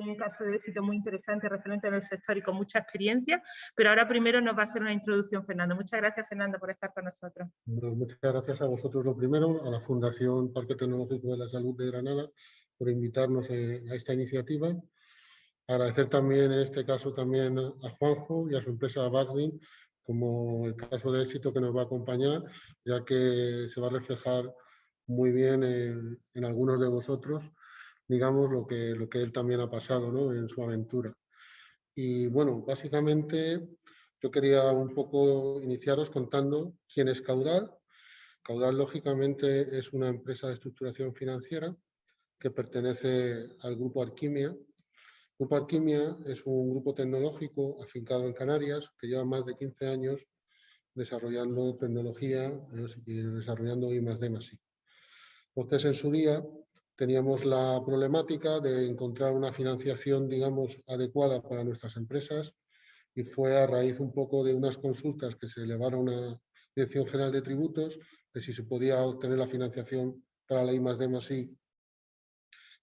un caso de éxito muy interesante referente en el sector y con mucha experiencia, pero ahora primero nos va a hacer una introducción Fernando. Muchas gracias Fernando por estar con nosotros. muchas gracias a vosotros lo primero, a la Fundación Parque Tecnológico de la Salud de Granada por invitarnos eh, a esta iniciativa. Agradecer también en este caso también a Juanjo y a su empresa Baxdin como el caso de éxito que nos va a acompañar, ya que se va a reflejar muy bien en, en algunos de vosotros digamos, lo que, lo que él también ha pasado ¿no? en su aventura. Y bueno, básicamente yo quería un poco iniciaros contando quién es Caudal. Caudal, lógicamente, es una empresa de estructuración financiera que pertenece al Grupo Arquimia. Grupo Arquimia es un grupo tecnológico afincado en Canarias que lleva más de 15 años desarrollando tecnología y desarrollando I más D más I. Entonces, en su día, teníamos la problemática de encontrar una financiación, digamos, adecuada para nuestras empresas y fue a raíz un poco de unas consultas que se elevaron a Dirección General de Tributos de si se podía obtener la financiación para la I más D I,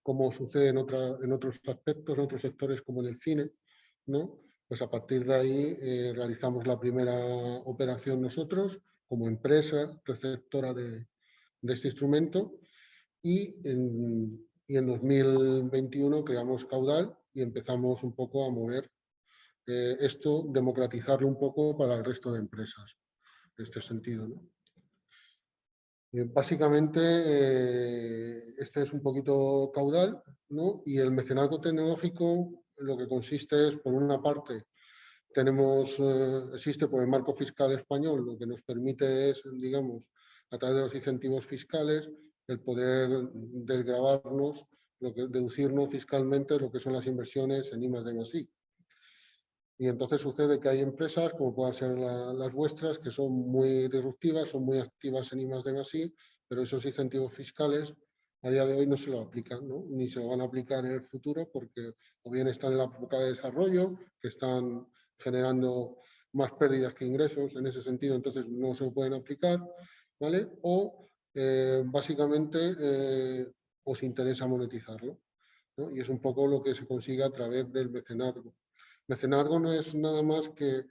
como sucede en, otra, en otros aspectos, en otros sectores como en el cine, ¿no? Pues a partir de ahí eh, realizamos la primera operación nosotros como empresa receptora de, de este instrumento y en, y en 2021 creamos Caudal y empezamos un poco a mover eh, esto, democratizarlo un poco para el resto de empresas, en este sentido. Eh, básicamente, eh, este es un poquito caudal ¿no? y el mecenazgo tecnológico lo que consiste es, por una parte, tenemos, existe por el marco fiscal español, lo que nos permite es, digamos, a través de los incentivos fiscales, el poder desgravarnos, lo que, deducirnos fiscalmente lo que son las inversiones en I más. Y entonces sucede que hay empresas, como puedan ser las vuestras, que son muy disruptivas, son muy activas en I más pero esos incentivos fiscales a día de hoy no se lo aplican, ¿no? ni se lo van a aplicar en el futuro porque o bien están en la época de desarrollo, que están generando más pérdidas que ingresos, en ese sentido entonces no se pueden aplicar, ¿vale? O eh, básicamente eh, os interesa monetizarlo. Y es un poco lo que se consigue a través del mecenazgo. Mecenazgo no es nada más que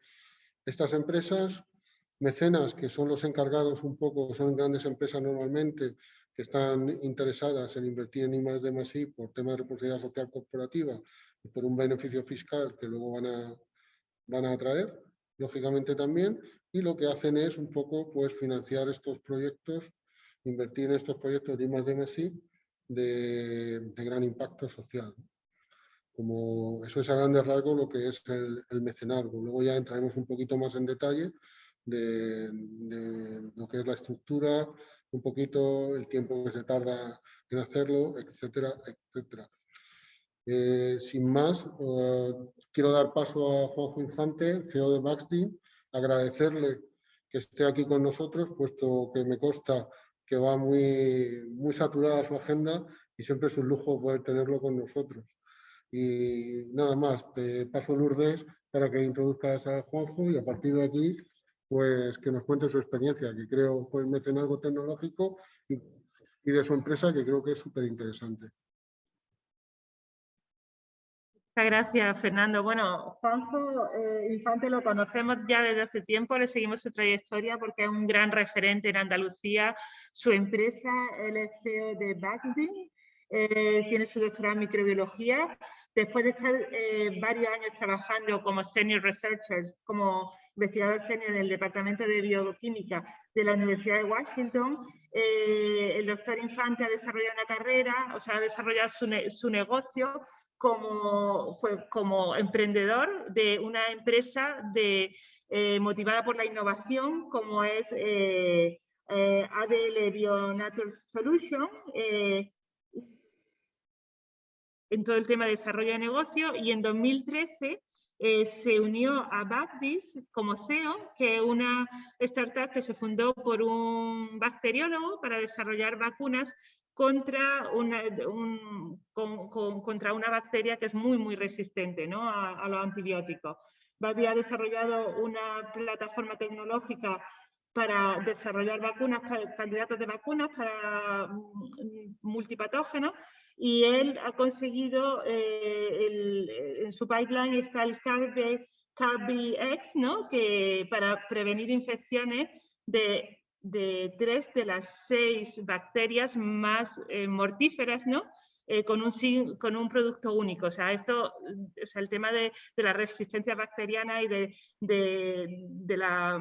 estas empresas, mecenas que son los encargados un poco, son grandes empresas normalmente que están interesadas en invertir en I más más I por temas de responsabilidad social corporativa y por un beneficio fiscal que luego van a, van a atraer, lógicamente también, y lo que hacen es un poco pues, financiar estos proyectos invertir en estos proyectos de I de, de gran impacto social. Como eso es a grandes rasgos lo que es el, el mecenazgo. Luego ya entraremos un poquito más en detalle de, lo que es la estructura, un poquito el tiempo que se tarda en hacerlo, etcétera, etcétera. Eh, sin más, eh, quiero dar paso a Juanjo Infante, CEO de Baxdi, agradecerle que esté aquí con nosotros, puesto que me consta que va muy, muy saturada su agenda y siempre es un lujo poder tenerlo con nosotros. Y nada más, te paso Lourdes para que introduzcas a Juanjo y a partir de aquí, pues que nos cuente su experiencia, que creo pues algo tecnológico y, y de su empresa, que creo que es súper interesante. Muchas gracias, Fernando. Bueno, Juanjo eh, Infante lo conocemos ya desde hace tiempo, le seguimos su trayectoria porque es un gran referente en Andalucía. Su empresa, el CEO de Bagdi, eh, tiene su doctorado en microbiología. Después de estar eh, varios años trabajando como senior researcher, como investigador senior en el Departamento de Bioquímica de la Universidad de Washington, el doctor Infante ha desarrollado una carrera, o sea, ha desarrollado su, su negocio como, pues, como emprendedor de una empresa de, eh, motivada por la innovación como es eh, eh ADL Bionature Solution eh, en todo el tema de desarrollo de negocio y en 2013 se unió a Bactis como CEO, que es una startup que se fundó por un bacteriólogo para desarrollar vacunas contra una, contra una bacteria que es muy, muy resistente ¿no? a, los antibióticos. Babi ha desarrollado una plataforma tecnológica para desarrollar vacunas, candidatos de vacunas para mm, multipatógenos y él ha conseguido, eh, en su pipeline está el CARBX, ¿no? que para prevenir infecciones de, tres de las seis bacterias más eh, mortíferas, ¿no? Eh, con, un, con un producto único. O sea, esto, es el tema de, la resistencia bacteriana y de, de, la,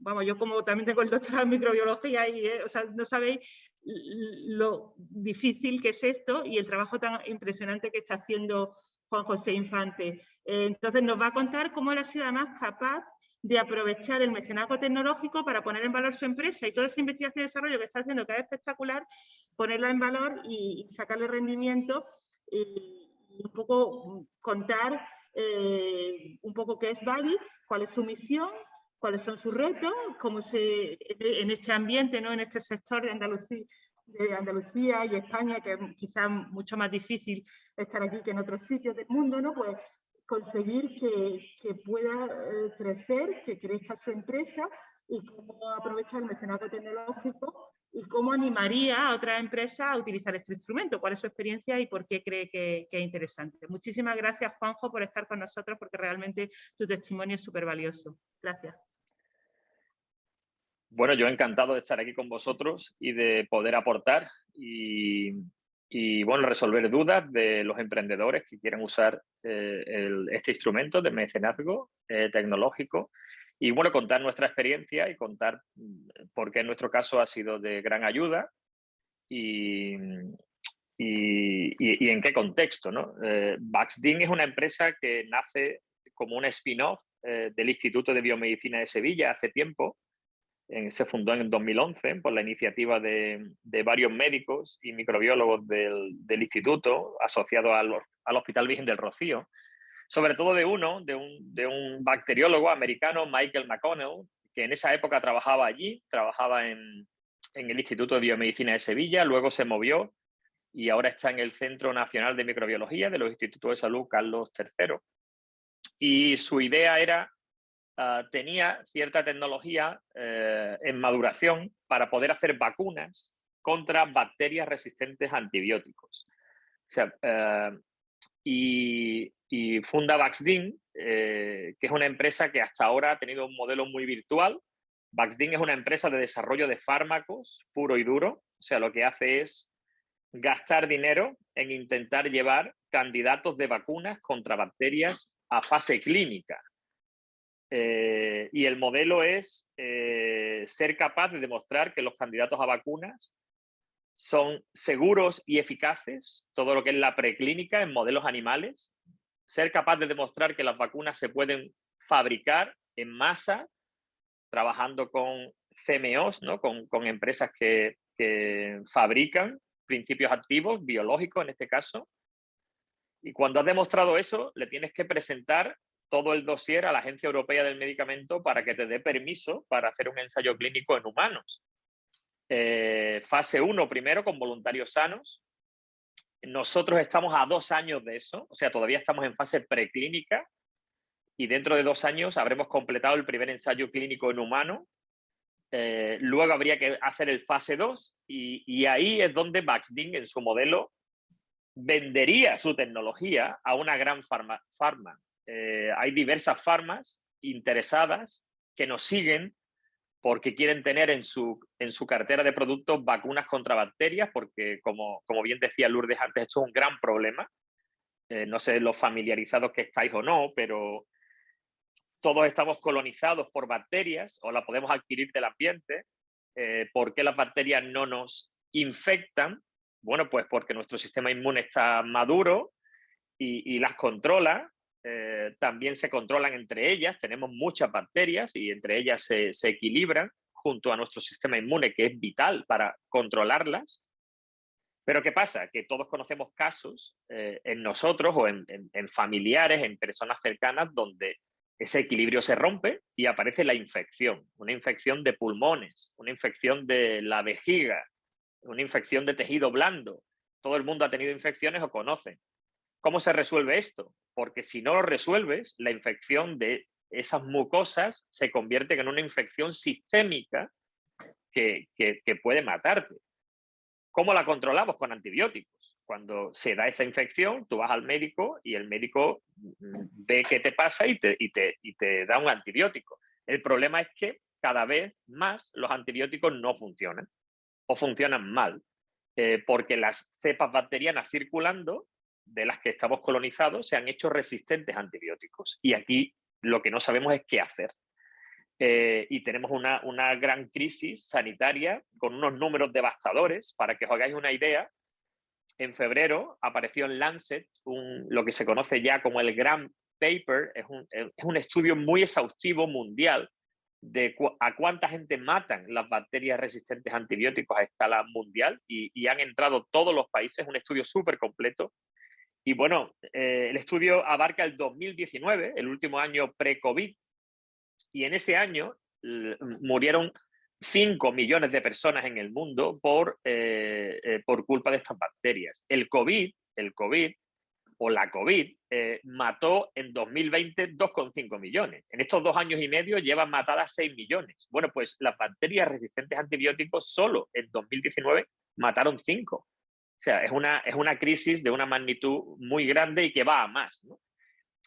vamos, yo como también tengo el doctorado en microbiología y, o sea, no sabéis lo difícil que es esto y el trabajo tan impresionante que está haciendo Juan José Infante. Eh, entonces nos va a contar cómo él ha sido capaz de aprovechar el mecenazgo tecnológico para poner en valor su empresa y toda esa investigación y desarrollo que está haciendo que es espectacular, ponerla en valor y, sacarle rendimiento y, un poco contar eh, un poco qué es Valix, cuál es su misión, cuáles son sus retos, cómo se, en este ambiente, ¿no? en este sector de Andalucía, y España, que es quizás mucho más difícil estar aquí que en otros sitios del mundo, ¿no? pues conseguir que, pueda eh, crecer, que crezca su empresa y cómo aprovechar el mecenazgo tecnológico y cómo animaría a otra empresa a utilizar este instrumento, cuál es su experiencia y por qué cree que, que es interesante. Muchísimas gracias, Juanjo, por estar con nosotros, porque realmente tu testimonio es súper valioso. Gracias. Bueno, yo encantado de estar aquí con vosotros y de poder aportar y, bueno, resolver dudas de los emprendedores que quieran usar eh, este instrumento de mecenazgo eh, tecnológico y bueno, contar nuestra experiencia y contar mm, por qué en nuestro caso ha sido de gran ayuda y, y, en qué contexto. ¿no? Eh, es una empresa que nace como un spin-off del Instituto de Biomedicina de Sevilla hace tiempo se fundó en 2011 por la iniciativa de, varios médicos y microbiólogos del, instituto asociado al, Hospital Virgen del Rocío, sobre todo de uno, de un, bacteriólogo americano, Michael McConnell, que en esa época trabajaba allí, trabajaba en, en el Instituto de Biomedicina de Sevilla, luego se movió y ahora está en el Centro Nacional de Microbiología de los Institutos de Salud Carlos III. Y su idea era Ah, tenía cierta tecnología eh, en maduración para poder hacer vacunas contra bacterias resistentes a antibióticos. Eh, y, funda Vaxdin, eh, que es una empresa que hasta ahora ha tenido un modelo muy virtual. Vaxdin es una empresa de desarrollo de fármacos puro y duro, o sea, lo que hace es gastar dinero en intentar llevar candidatos de vacunas contra bacterias a fase clínica. Eh, y el modelo es eh, ser capaz de demostrar que los candidatos a vacunas son seguros y eficaces, todo lo que es la preclínica en modelos animales, ser capaz de demostrar que las vacunas se pueden fabricar en masa, trabajando con CMOs, ¿no? con, con empresas que, que fabrican principios activos, biológicos en este caso, y cuando has demostrado eso, le tienes que presentar todo el dossier a la Agencia Europea del Medicamento para que te dé permiso para hacer un ensayo clínico en humanos. Eh, fase 1 primero con voluntarios sanos. Nosotros estamos a dos años de eso, o sea, todavía estamos en fase preclínica y dentro de dos años habremos completado el primer ensayo clínico en humano. Eh, luego habría que hacer el fase 2 y, ahí es donde Baxding en su modelo vendería su tecnología a una gran farma, eh, hay diversas farmas interesadas que nos siguen porque quieren tener en su, en su cartera de productos vacunas contra bacterias, porque como, como bien decía Lourdes antes, esto es un gran problema. Eh, no sé los familiarizados que estáis o no, pero todos estamos colonizados por bacterias o la podemos adquirir del ambiente. Eh, ¿Por qué las bacterias no nos infectan? Bueno, pues porque nuestro sistema inmune está maduro y, y las controla eh, también se controlan entre ellas, tenemos muchas bacterias y entre ellas se, equilibran junto a nuestro sistema inmune, que es vital para controlarlas. Pero ¿qué pasa? Que todos conocemos casos eh, en nosotros o en, familiares, en personas cercanas, donde ese equilibrio se rompe y aparece la infección, una infección de pulmones, una infección de la vejiga, una infección de tejido blando. Todo el mundo ha tenido infecciones o conoce. ¿Cómo se resuelve esto? Porque si no lo resuelves, la infección de esas mucosas se convierte en una infección sistémica que, puede matarte. ¿Cómo la controlamos? Con antibióticos. Cuando se da esa infección, tú vas al médico y el médico mm, ve qué te pasa y te, da un antibiótico. El problema es que cada vez más los antibióticos no funcionan o funcionan mal, eh, porque las cepas bacterianas circulando de las que estamos colonizados se han hecho resistentes a antibióticos. Y aquí lo que no sabemos es qué hacer. Eh, y tenemos una, una, gran crisis sanitaria con unos números devastadores. Para que os hagáis una idea, en febrero apareció en Lancet un, lo que se conoce ya como el Grand Paper, es un, es un estudio muy exhaustivo mundial de a cuánta gente matan las bacterias resistentes a antibióticos a escala mundial y, han entrado todos los países, un estudio súper completo. Y bueno, eh, el estudio abarca el 2019, el último año pre-COVID, y en ese año murieron 5 millones de personas en el mundo por, eh, eh, por culpa de estas bacterias. El COVID, el COVID o la COVID mató en 2020 2,5 millones. En estos dos años y medio llevan matadas 6 millones. Bueno, pues las bacterias resistentes a antibióticos solo en 2019 mataron 5. O sea, es una, es una crisis de una magnitud muy grande y que va a más.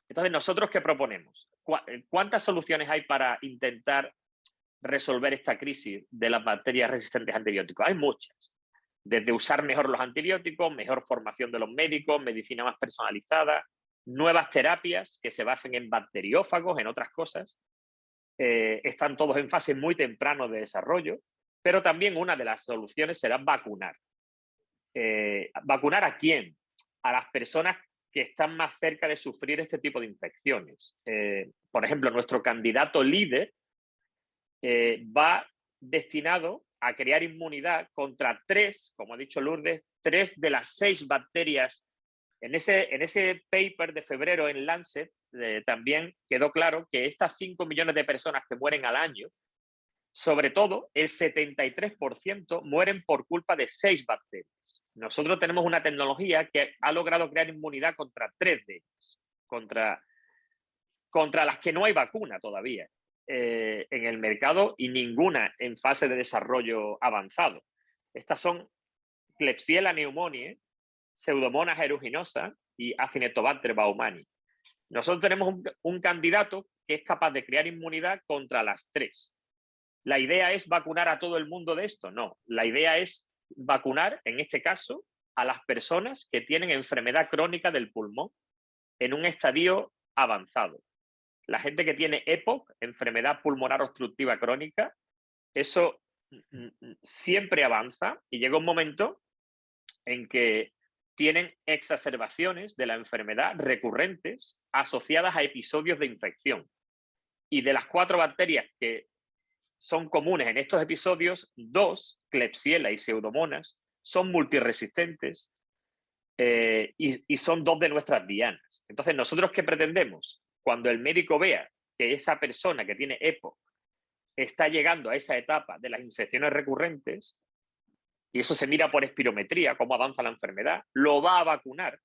Entonces, ¿nosotros qué proponemos? Eh, ¿Cuántas soluciones hay para intentar resolver esta crisis de las bacterias resistentes a antibióticos? Hay muchas desde usar mejor los antibióticos, mejor formación de los médicos, medicina más personalizada, nuevas terapias que se basen en bacteriófagos, en otras cosas. Eh, están todos en fase muy temprano de desarrollo, pero también una de las soluciones será vacunar. Eh, ¿Vacunar a quién? A las personas que están más cerca de sufrir este tipo de infecciones. Eh, por ejemplo, nuestro candidato líder va destinado a crear inmunidad contra tres, como ha dicho Lourdes, tres de las seis bacterias. En ese, en ese paper de febrero en Lancet eh, también quedó claro que estas 5 millones de personas que mueren al año, sobre todo el 73% mueren por culpa de seis bacterias. Nosotros tenemos una tecnología que ha logrado crear inmunidad contra tres de ellas, contra, contra las que no hay vacuna todavía. Eh, en el mercado y ninguna en fase de desarrollo avanzado. Estas son Klebsiella pneumoniae, Pseudomonas aeruginosa y Acinetobacter baumani. Nosotros tenemos un, candidato que es capaz de crear inmunidad contra las tres. ¿La idea es vacunar a todo el mundo de esto? No, la idea es vacunar, en este caso, a las personas que tienen enfermedad crónica del pulmón en un estadio avanzado la gente que tiene EPOC, enfermedad pulmonar obstructiva crónica, eso mm, mm, siempre avanza y llega un momento en que tienen exacerbaciones de la enfermedad recurrentes asociadas a episodios de infección. Y de las cuatro bacterias que son comunes en estos episodios, dos, Klebsiella y Pseudomonas, son multiresistentes eh, y, son dos de nuestras dianas. Entonces, ¿nosotros qué pretendemos? Cuando el médico vea que esa persona que tiene EPO está llegando a esa etapa de las infecciones recurrentes, y eso se mira por espirometría, cómo avanza la enfermedad, lo va a vacunar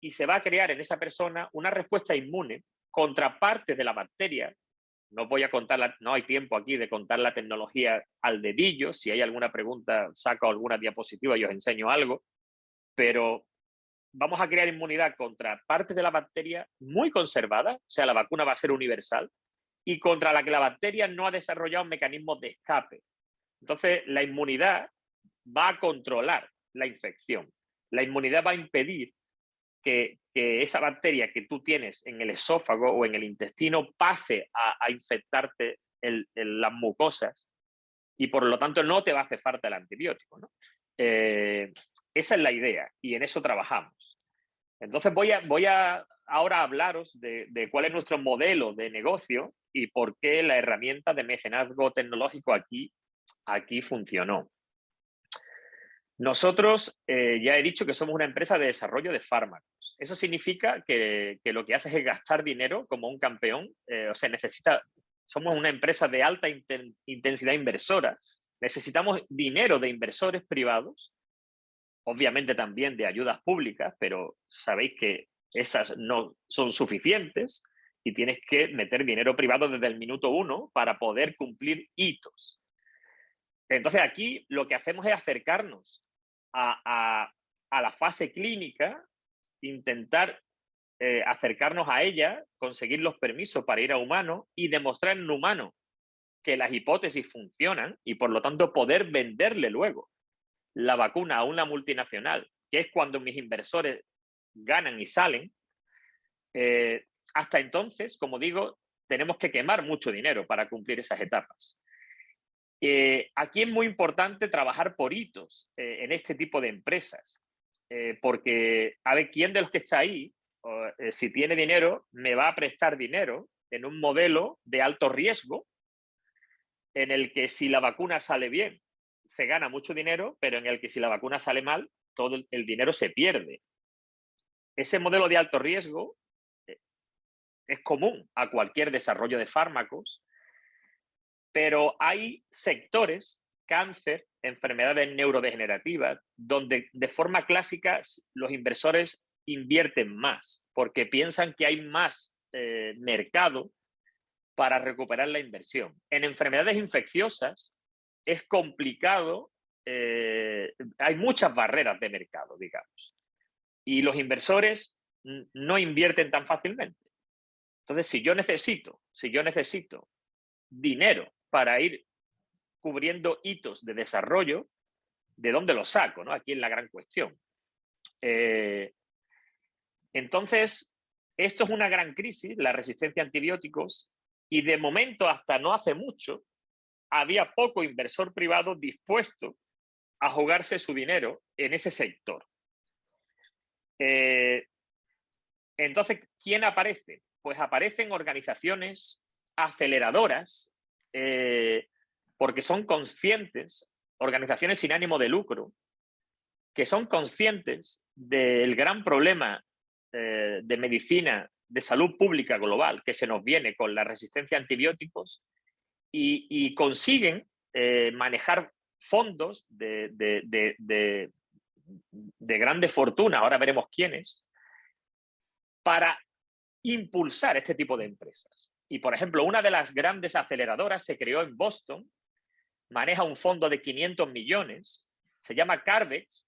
y se va a crear en esa persona una respuesta inmune contra parte de la bacteria. No voy a contar, no hay tiempo aquí de contar la tecnología al dedillo. Si hay alguna pregunta, saco alguna diapositiva y os enseño algo. Pero vamos a crear inmunidad contra parte de la bacteria muy conservada, o sea, la vacuna va a ser universal, y contra la que la bacteria no ha desarrollado un mecanismo de escape. Entonces, la inmunidad va a controlar la infección. La inmunidad va a impedir que, esa bacteria que tú tienes en el esófago o en el intestino pase a, infectarte las mucosas y por lo tanto no te va a hacer falta el antibiótico. Eh, esa es la idea y en eso trabajamos. Entonces voy a, voy a ahora hablaros de, cuál es nuestro modelo de negocio y por qué la herramienta de mecenazgo tecnológico aquí, aquí funcionó. Nosotros eh, ya he dicho que somos una empresa de desarrollo de fármacos. Eso significa que, lo que haces es gastar dinero como un campeón. Eh, o sea, necesita, somos una empresa de alta intensidad inversora. Necesitamos dinero de inversores privados obviamente también de ayudas públicas, pero sabéis que esas no son suficientes y tienes que meter dinero privado desde el minuto uno para poder cumplir hitos. Entonces aquí lo que hacemos es acercarnos a, la fase clínica, intentar eh, acercarnos a ella, conseguir los permisos para ir a humano y demostrar en humano que las hipótesis funcionan y por lo tanto poder venderle luego la vacuna a una multinacional, que es cuando mis inversores ganan y salen, eh, hasta entonces, como digo, tenemos que quemar mucho dinero para cumplir esas etapas. Eh, aquí es muy importante trabajar por hitos eh, en este tipo de empresas, porque a ver quién de los que está ahí, si tiene dinero, me va a prestar dinero en un modelo de alto riesgo, en el que si la vacuna sale bien, se gana mucho dinero, pero en el que si la vacuna sale mal, todo el, dinero se pierde. Ese modelo de alto riesgo eh, es común a cualquier desarrollo de fármacos, pero hay sectores, cáncer, enfermedades neurodegenerativas, donde de forma clásica los inversores invierten más, porque piensan que hay más eh, mercado para recuperar la inversión. En enfermedades infecciosas, es complicado, eh, hay muchas barreras de mercado, digamos, y los inversores no invierten tan fácilmente. Entonces, si yo necesito, si yo necesito dinero para ir cubriendo hitos de desarrollo, ¿de dónde lo saco? ¿no? Aquí es la gran cuestión. Eh, entonces, esto es una gran crisis, la resistencia a antibióticos, y de momento, hasta no hace mucho, había poco inversor privado dispuesto a jugarse su dinero en ese sector. Eh, entonces, ¿quién aparece? Pues aparecen organizaciones aceleradoras eh, porque son conscientes, organizaciones sin ánimo de lucro, que son conscientes del gran problema eh, de medicina, de salud pública global que se nos viene con la resistencia a antibióticos y, consiguen eh, manejar fondos de, de, grande fortuna, ahora veremos quiénes, para impulsar este tipo de empresas. Y, por ejemplo, una de las grandes aceleradoras se creó en Boston, maneja un fondo de 500 millones, se llama Carvex,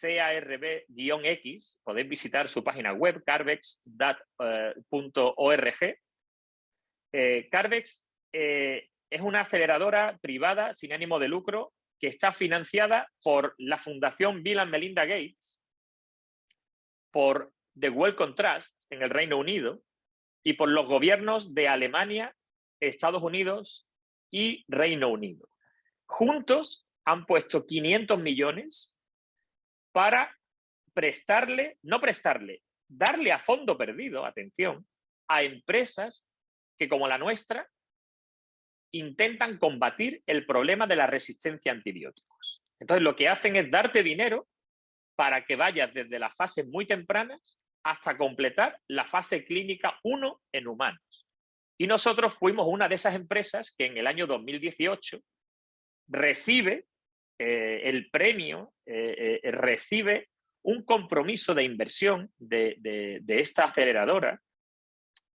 CARB-X, podéis visitar su página web, carvex.org. Eh, Carvex eh, es una aceleradora privada sin ánimo de lucro que está financiada por la Fundación Bill Melinda Gates, por The Wellcome Trust en el Reino Unido y por los gobiernos de Alemania, Estados Unidos y Reino Unido. Juntos han puesto 500 millones para prestarle, no prestarle, darle a fondo perdido, atención, a empresas que como la nuestra intentan combatir el problema de la resistencia a antibióticos. Entonces, lo que hacen es darte dinero para que vayas desde las fases muy tempranas hasta completar la fase clínica 1 en humanos. Y nosotros fuimos una de esas empresas que en el año 2018 recibe eh, el premio, eh, eh, recibe un compromiso de inversión de, de esta aceleradora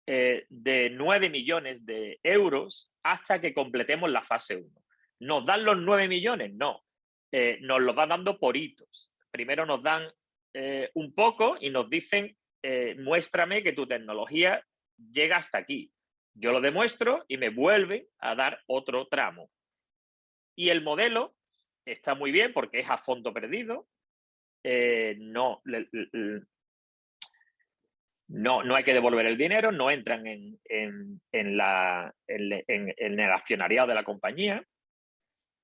de 9 millones de euros hasta que completemos la fase 1. ¿Nos dan los 9 millones? No. Nos los va dando por hitos. Primero nos dan un poco y nos dicen, eh, muéstrame que tu tecnología llega hasta aquí. Yo lo demuestro y me vuelve a dar otro tramo. Y el modelo está muy bien porque es a fondo perdido. no, no, no hay que devolver el dinero, no entran en, la, en, el accionariado de la compañía,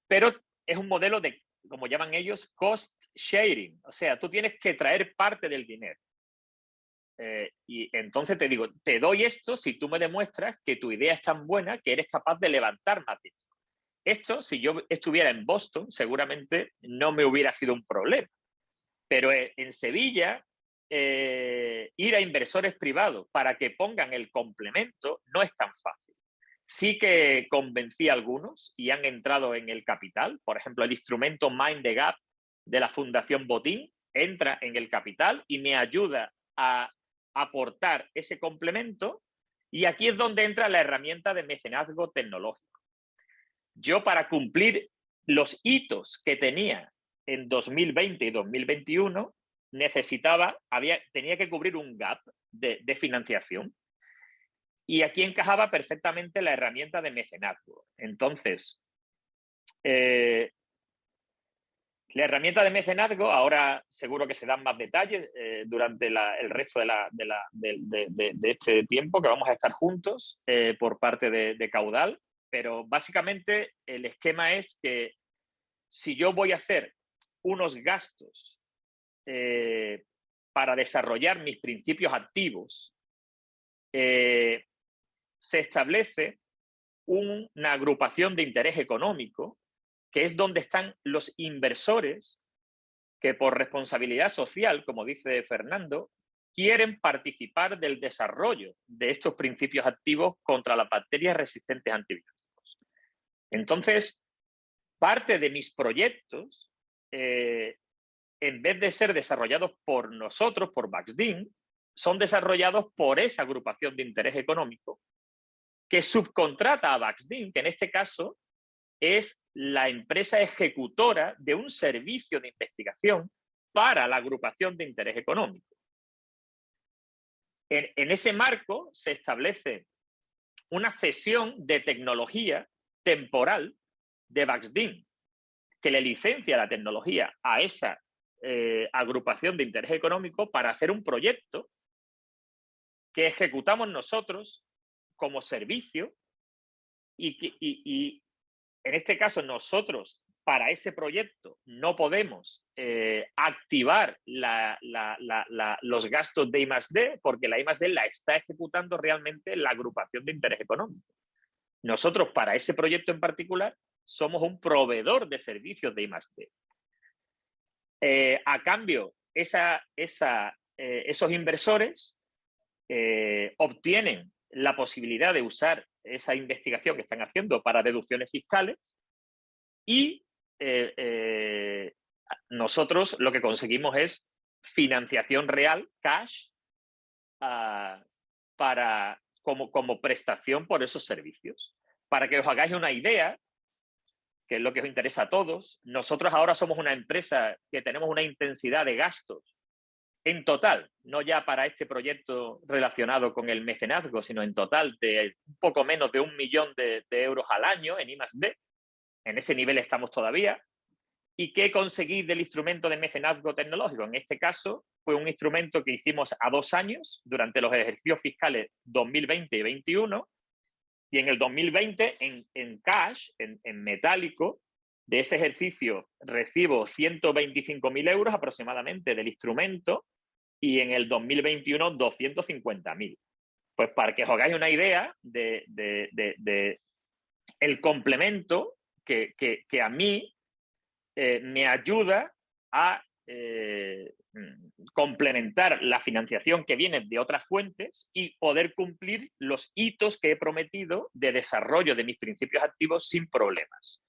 pero es un modelo de, como llaman ellos, cost sharing. O sea, tú tienes que traer parte del dinero. Eh, y entonces te digo, te doy esto si tú me demuestras que tu idea es tan buena que eres capaz de levantar más. Esto, si yo estuviera en Boston, seguramente no me hubiera sido un problema. Pero eh, en Sevilla eh, ir a inversores privados para que pongan el complemento no es tan fácil. Sí que convencí a algunos y han entrado en el capital. Por ejemplo, el instrumento Mind the Gap de la Fundación Botín entra en el capital y me ayuda a aportar ese complemento. Y aquí es donde entra la herramienta de mecenazgo tecnológico. Yo para cumplir los hitos que tenía en 2020 y 2021 necesitaba, había, tenía que cubrir un gap de, financiación. Y aquí encajaba perfectamente la herramienta de mecenazgo. Entonces, eh, la herramienta de mecenazgo, ahora seguro que se dan más detalles eh, durante el resto de, este tiempo que vamos a estar juntos eh, por parte de, Caudal, pero básicamente el esquema es que si yo voy a hacer unos gastos eh, para desarrollar mis principios activos, se establece una agrupación de interés económico que es donde están los inversores que por responsabilidad social, como dice Fernando, quieren participar del desarrollo de estos principios activos contra las bacterias resistentes a antibióticos. Entonces, parte de mis proyectos, eh, en vez de ser desarrollados por nosotros, por Baxdin, son desarrollados por esa agrupación de interés económico que subcontrata a Baxdin, que en este caso es la empresa ejecutora de un servicio de investigación para la agrupación de interés económico. En, ese marco se establece una cesión de tecnología temporal de Baxdin, que le licencia la tecnología a esa eh, agrupación de interés económico para hacer un proyecto que ejecutamos nosotros como servicio y, y, en este caso nosotros para ese proyecto no podemos eh, activar los gastos de I+.D. porque la I+.D. la está ejecutando realmente la agrupación de interés económico. Nosotros para ese proyecto en particular somos un proveedor de servicios de I+.D. Eh, a cambio, eh, esos inversores obtienen la posibilidad de usar esa investigación que están haciendo para deducciones fiscales y eh, eh, nosotros lo que conseguimos es financiación real, cash, ah, para, como, como prestación por esos servicios. Para que os hagáis una idea, que es lo que os interesa a todos, nosotros ahora somos una empresa que tenemos una intensidad de gastos en total, no ya para este proyecto relacionado con el mecenazgo, sino en total de un poco menos de un millón de, euros al año en I+.D. En ese nivel estamos todavía. ¿Y qué conseguí del instrumento de mecenazgo tecnológico? En este caso, fue un instrumento que hicimos a dos años durante los ejercicios fiscales 2020 y 2021. Y en el 2020, en, cash, en, en metálico, de ese ejercicio recibo 125.000 euros aproximadamente del instrumento y en el 2021 250.000. Pues para que os hagáis una idea de, el complemento que, a mí eh, me ayuda a eh, complementar la financiación que viene de otras fuentes y poder cumplir los hitos que he prometido de desarrollo de mis principios activos sin problemas.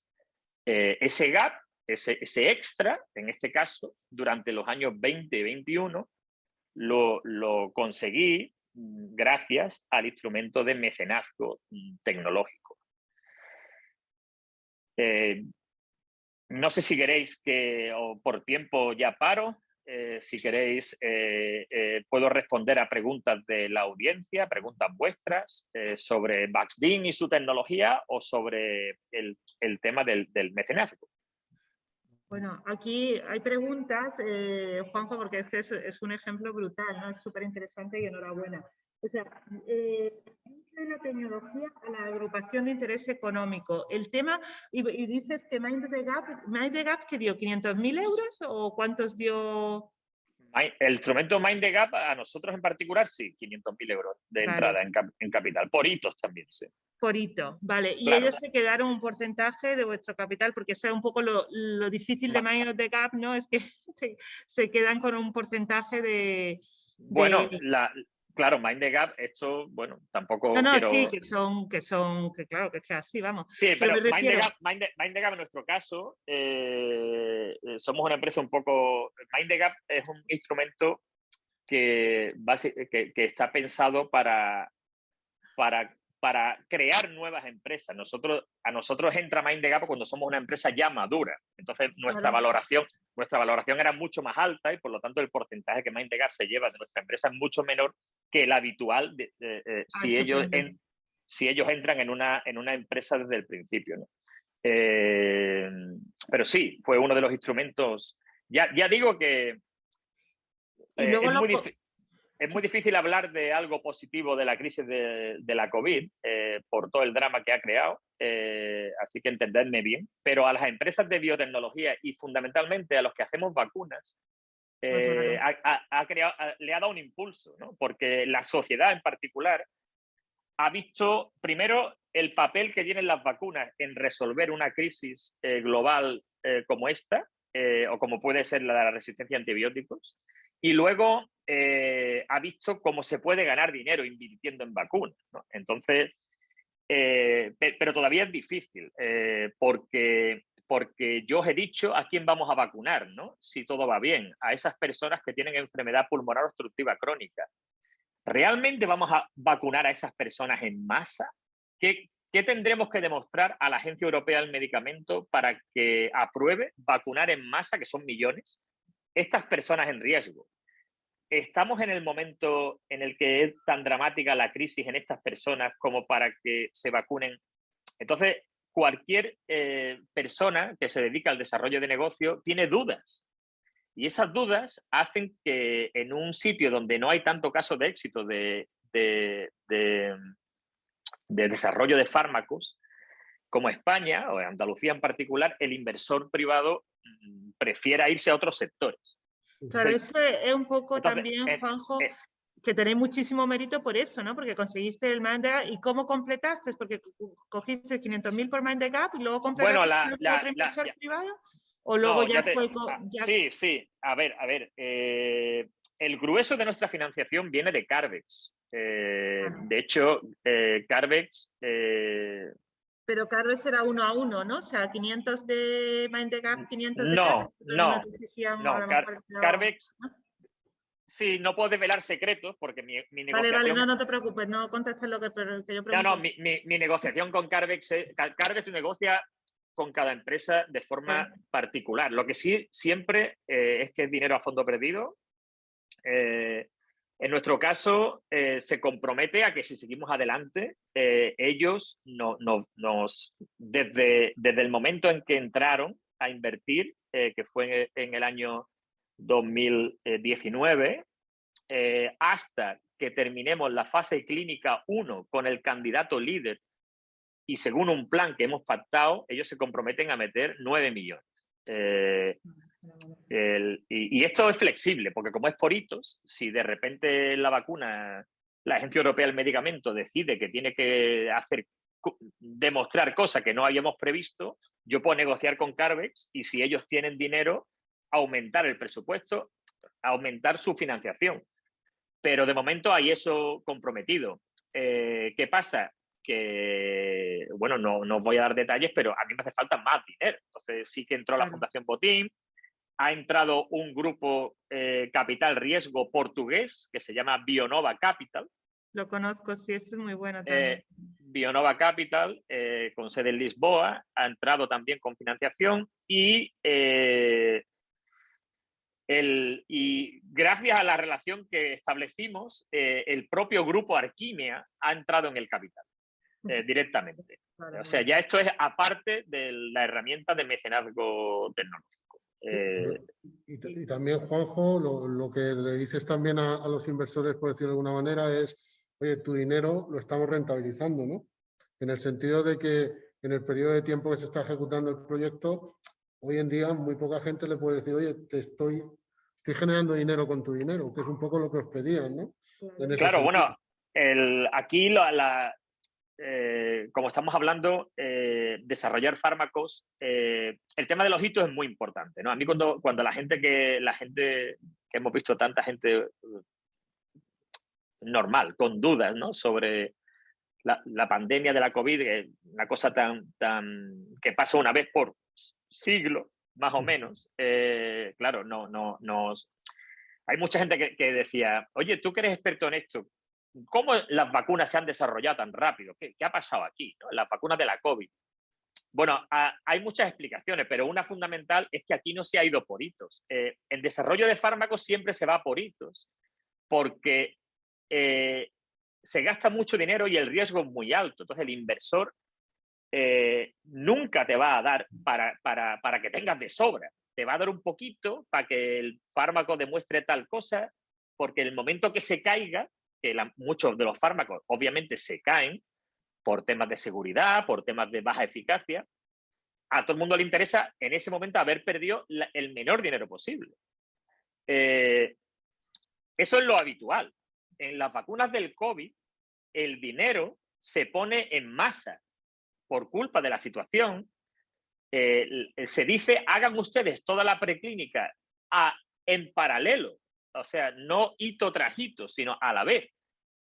Eh, ese gap, ese, ese, extra, en este caso, durante los años 20 y 21, lo, conseguí mm, gracias al instrumento de mecenazgo mm, tecnológico. Eh, no sé si queréis que, o por tiempo ya paro, eh, si queréis eh, puedo responder a preguntas de la audiencia, preguntas vuestras sobre Baxdin y su tecnología o sobre el, tema del, del mecenazgo. Bueno, aquí hay preguntas, eh, Juanjo, porque es que es, un ejemplo brutal, ¿no? Es súper interesante y enhorabuena. O sea, eh, la tecnología a la agrupación de interés económico. El tema, y, dices que Mind the Gap, Mind the Gap que dio 500.000 euros o cuántos dio el instrumento Mind the Gap, a nosotros en particular, sí, 500.000 euros de entrada en, capital, por hitos también, sí. Por hito, vale. Y ellos se quedaron un porcentaje de vuestro capital, porque eso es un poco lo, difícil de Mind the Gap, ¿no? Es que se, quedan con un porcentaje de... Bueno, la, Claro, Mind the Gap, esto, bueno, tampoco. No, no, sí, que son, que son, que claro, que es así, vamos. Sí, pero, Mind, the Gap, Mind, Gap, en nuestro caso, eh, eh, somos una empresa un poco. Mind the Gap es un instrumento que, que, que está pensado para, para, para crear nuevas empresas. Nosotros, a nosotros entra Mindegap cuando somos una empresa ya madura. Entonces, nuestra, valoración, nuestra valoración era mucho más alta y por lo tanto el porcentaje que Mindegap se lleva de nuestra empresa es mucho menor que el habitual de, eh, si, ellos si ellos entran en una, en una empresa desde el principio. Eh, pero sí, fue uno de los instrumentos. Ya, ya digo que eh, es muy difícil es muy difícil hablar de algo positivo de la crisis de, la COVID eh, por todo el drama que ha creado, eh, así que entendedme bien, pero a las empresas de biotecnología y fundamentalmente a los que hacemos vacunas, eh, ha, creado, le ha dado un impulso, ¿no? porque la sociedad en particular ha visto primero el papel que tienen las vacunas en resolver una crisis global como esta, o como puede ser la de la resistencia a antibióticos, y luego eh, ha visto cómo se puede ganar dinero invirtiendo en vacunas. Entonces, eh, pero todavía es difícil, eh, porque, porque yo os he dicho a quién vamos a vacunar, ¿no? si todo va bien, a esas personas que tienen enfermedad pulmonar obstructiva crónica. ¿Realmente vamos a vacunar a esas personas en masa? ¿Qué, ¿Qué tendremos que demostrar a la Agencia Europea del Medicamento para que apruebe vacunar en masa, que son millones, estas personas en riesgo. ¿Estamos en el momento en el que es tan dramática la crisis en estas personas como para que se vacunen? Entonces, cualquier eh, persona que se dedica al desarrollo de negocio tiene dudas. Y esas dudas hacen que en un sitio donde no hay tanto caso de éxito de, de, de desarrollo de fármacos, como España o Andalucía en particular, el inversor privado mm, prefiera irse a otros sectores. Claro, eso es un poco también, eh, Juanjo, eh, que tenéis muchísimo mérito por eso, ¿no? Porque conseguiste el Mind ¿Y cómo completaste? Porque cogiste 500.000 por Mind y luego completaste bueno, la, la, otro inversor privado. ¿O luego ya, fue...? Ah, sí, sí. A ver, a ver. Eh, el grueso de nuestra financiación viene de Carvex. de hecho, Carvex pero Carlos era uno a uno, ¿no? O sea, 500 de Mindegap, 500 de No, no, no, Carvex, Sí, no puedo desvelar secretos porque mi, mi negociación... Vale, vale, no, no te preocupes, no contestes lo que, yo pregunto. No, no, mi, mi, negociación con Carvex, Carvex negocia con cada empresa de forma particular. Lo que sí siempre eh, es que es dinero a fondo perdido. Eh, en nuestro caso, eh, se compromete a que si seguimos adelante, eh, ellos no, nos, desde, desde el momento en que entraron a invertir, eh, que fue en, el año 2019, hasta que terminemos la fase clínica 1 con el candidato líder y según un plan que hemos pactado, ellos se comprometen a meter 9 millones y, esto es flexible, porque como es por hitos, si de repente la vacuna, la Agencia Europea del Medicamento decide que tiene que hacer demostrar cosas que no habíamos previsto, yo puedo negociar con Carvex y si ellos tienen dinero, aumentar el presupuesto, aumentar su financiación. Pero de momento hay eso comprometido. Eh, ¿Qué pasa? Que, bueno, no, no os voy a dar detalles, pero a mí me hace falta más dinero. Entonces sí que entró la Fundación Botín, ha entrado un grupo eh, capital riesgo portugués que se llama Bionova Capital. Lo conozco, sí, es muy bueno eh, también. Bionova Capital, eh, con sede en Lisboa, ha entrado también con financiación y, el, y gracias a la relación que establecimos, el propio grupo Arquimia ha entrado en el capital directamente. o sea, ya esto es aparte de la herramienta de mecenazgo tecnológico. Eh, y, también, Juanjo, lo, que le dices también a, los inversores, por decirlo de alguna manera, es, oye, tu dinero lo estamos rentabilizando, ¿no? En el sentido de que en el periodo de tiempo que se está ejecutando el proyecto, hoy en día muy poca gente le puede decir, oye, te estoy, estoy generando dinero con tu dinero, que es un poco lo que os pedían, ¿no? claro, bueno, el, aquí la, eh, como estamos hablando, eh, desarrollar fármacos, eh, el tema de los hitos es muy importante. ¿no? A mí cuando, cuando la gente que la gente que hemos visto tanta gente normal, con dudas ¿no? sobre la, la, pandemia de la COVID, una cosa tan, tan que pasa una vez por siglo, más o menos, claro, no, no, nos... Hay mucha gente que, que decía, oye, tú que eres experto en esto, ¿cómo las vacunas se han desarrollado tan rápido? ¿Qué, ha pasado aquí? Las vacunas de la COVID. Bueno, hay muchas explicaciones, pero una fundamental es que aquí no se ha ido por hitos. Eh, el desarrollo de fármacos siempre se va por hitos, porque eh, se gasta mucho dinero y el riesgo es muy alto. Entonces el inversor eh, nunca te va a dar para, para, para, que tengas de sobra. Te va a dar un poquito para que el fármaco demuestre tal cosa, porque el momento que se caiga, que muchos de los fármacos obviamente se caen, por temas de seguridad, por temas de baja eficacia, a todo el mundo le interesa en ese momento haber perdido el menor dinero posible. Eh, eso es lo habitual. En las vacunas del COVID, el dinero se pone en masa por culpa de la situación. Eh, se dice, hagan ustedes toda la preclínica en paralelo, o sea, no hito tras hito, sino a la vez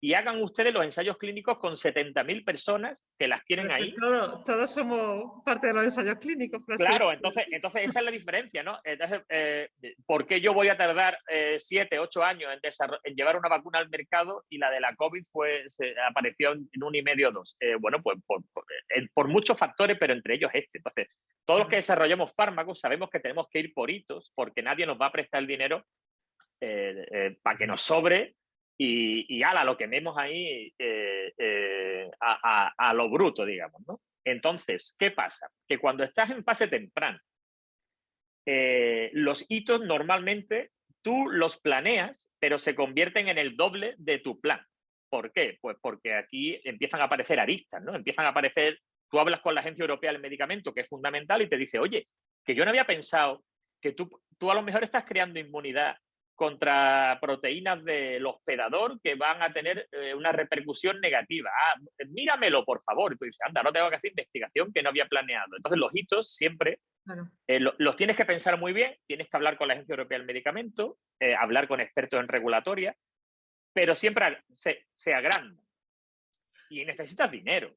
y hagan ustedes los ensayos clínicos con 70.000 personas que las tienen ahí. todos somos parte de los ensayos clínicos. Claro, entonces, entonces esa es la diferencia, ¿no? Entonces, eh, ¿por qué yo voy a tardar 7, eh, 8 años en, llevar una vacuna al mercado y la de la COVID fue, se apareció en un y medio o dos? Eh, bueno, pues por, por, muchos factores, pero entre ellos este. Entonces, todos los que desarrollamos fármacos sabemos que tenemos que ir por hitos porque nadie nos va a prestar el dinero para que nos sobre y, ala, lo que vemos ahí eh, eh, a, lo bruto, digamos. ¿no? Entonces, ¿qué pasa? Que cuando estás en fase temprana, eh, los hitos normalmente tú los planeas, pero se convierten en el doble de tu plan. ¿Por qué? Pues porque aquí empiezan a aparecer aristas, ¿no? Empiezan a aparecer, tú hablas con la Agencia Europea del Medicamento, que es fundamental, y te dice, oye, que yo no había pensado que tú, tú a lo mejor estás creando inmunidad contra proteínas del hospedador que van a tener eh, una repercusión negativa. Ah, míramelo, por favor. Y tú dices, anda, no tengo que hacer investigación que no había planeado. Entonces, los hitos siempre eh, los tienes que pensar muy bien, tienes que hablar con la Agencia Europea del Medicamento, eh, hablar con expertos en regulatoria, pero siempre se, se agranda. Y necesitas dinero.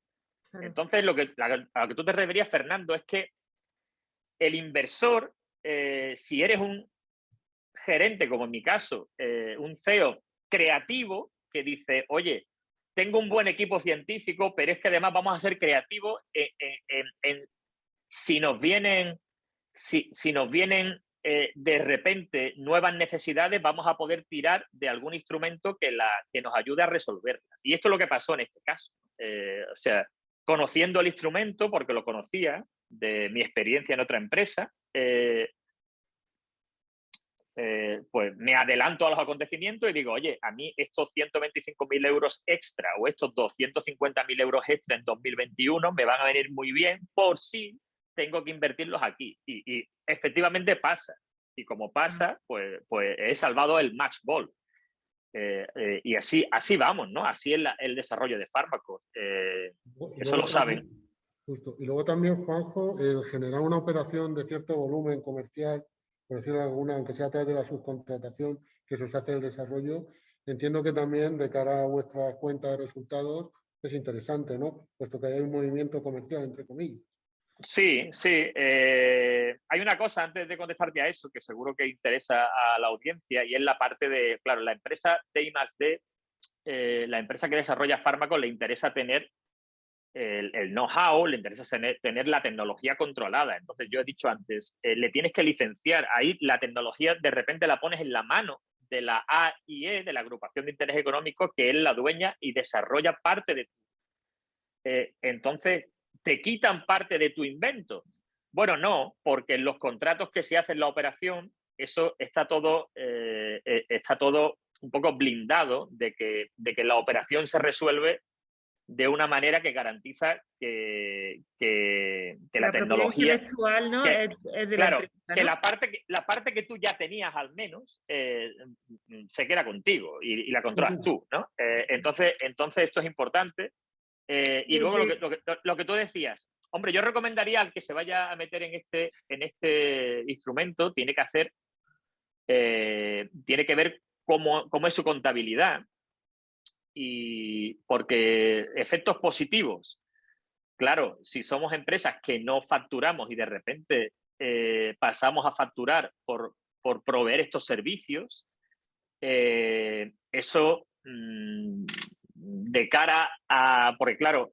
Entonces, lo que, a lo que tú te referías, Fernando, es que el inversor, si eres un, gerente, como en mi caso, eh, un CEO creativo que dice, oye, tengo un buen equipo científico, pero es que además vamos a ser creativos si nos vienen, si, si nos vienen eh, de repente nuevas necesidades, vamos a poder tirar de algún instrumento que, la, que nos ayude a resolverlas. Y esto es lo que pasó en este caso. Eh, o sea, conociendo el instrumento, porque lo conocía de mi experiencia en otra empresa, pues me adelanto a los acontecimientos y digo, oye, a mí estos 125.000 euros extra o estos 250.000 euros extra en 2021 me van a venir muy bien por si tengo que invertirlos aquí. Y, efectivamente pasa. Y como pasa, pues, pues he salvado el match ball. Eh, eh, y así, así vamos, ¿no? Así es el desarrollo de fármacos. eso lo saben. Justo. Y luego también, Juanjo, el generar una operación de cierto volumen comercial por decirlo alguna, aunque sea a través de la subcontratación que se os hace el desarrollo, entiendo que también de cara a vuestra cuenta de resultados es interesante, ¿no? Puesto que hay un movimiento comercial, entre comillas. Sí, sí. Eh, hay una cosa antes de contestarte a eso que seguro que interesa a la audiencia y es la parte de, claro, la empresa de eh, la empresa que desarrolla fármacos le interesa tener el, know-how, le interesa tener, la tecnología controlada. Entonces, yo he dicho antes, eh, le tienes que licenciar. Ahí la tecnología de repente la pones en la mano de la AIE, de la Agrupación de Interés Económico, que es la dueña y desarrolla parte de... Eh, entonces, ¿te quitan parte de tu invento? Bueno, no, porque en los contratos que se hacen la operación, eso está todo, eh, está todo un poco blindado de que, de que la operación se resuelve de una manera que garantiza que, que, la, tecnología... ¿no? es, de claro, la que la parte que, la parte que tú ya tenías al menos eh, se queda contigo y, la controlas tú, ¿no? Eh, entonces, entonces esto es importante. Eh, y luego lo que, lo, que, lo que, tú decías, hombre, yo recomendaría al que se vaya a meter en este, en este instrumento, tiene que hacer, tiene que ver cómo, cómo es su contabilidad, y porque efectos positivos, claro, si somos empresas que no facturamos y de repente eh, pasamos a facturar por, por proveer estos servicios, eh, eso mm, de cara a, porque claro,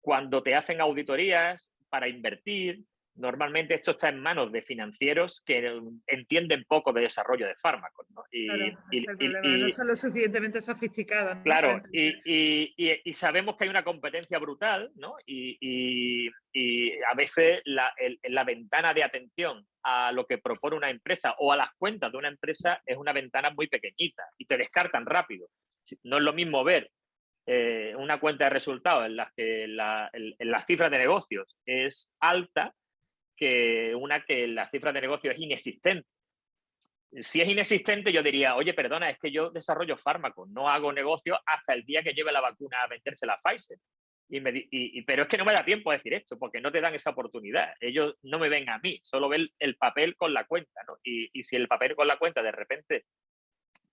cuando te hacen auditorías para invertir, normalmente esto está en manos de financieros que entienden poco de desarrollo de fármacos. ¿no? Y, no son lo suficientemente sofisticados. Claro, y, sabemos que hay una competencia brutal ¿no? y, a veces la, la, ventana de atención a lo que propone una empresa o a las cuentas de una empresa es una ventana muy pequeñita y te descartan rápido. No es lo mismo ver eh, una cuenta de resultados en las que la, en las cifras de negocios es alta que una que la cifra de negocio es inexistente. Si es inexistente, yo diría, oye, perdona, es que yo desarrollo fármacos, no hago negocio hasta el día que lleve la vacuna a venderse la Pfizer. Y pero es que no me da tiempo a decir esto, porque no te dan esa oportunidad. Ellos no me ven a mí, solo ven el papel con la cuenta. ¿no? Y, y si el papel con la cuenta de repente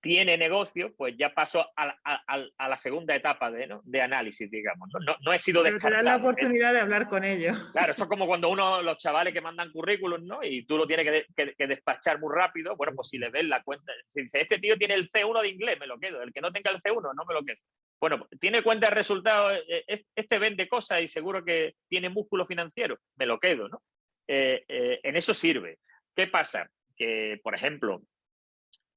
tiene negocio, pues ya pasó a, la segunda etapa de, de análisis, digamos. No, no, he sido Pero te dan la oportunidad de hablar con ellos. Claro, esto es como cuando uno, los chavales que mandan currículum, ¿no? Y tú lo tienes que, despachar muy rápido. Bueno, pues si le ves la cuenta, si dice, este tío tiene el C1 de inglés, me lo quedo. El que no tenga el C1, no me lo quedo. Bueno, tiene cuenta de resultados, eh, eh, este vende cosas y seguro que tiene músculo financiero, me lo quedo, ¿no? Eh, en eso sirve. ¿Qué pasa? Que, por ejemplo,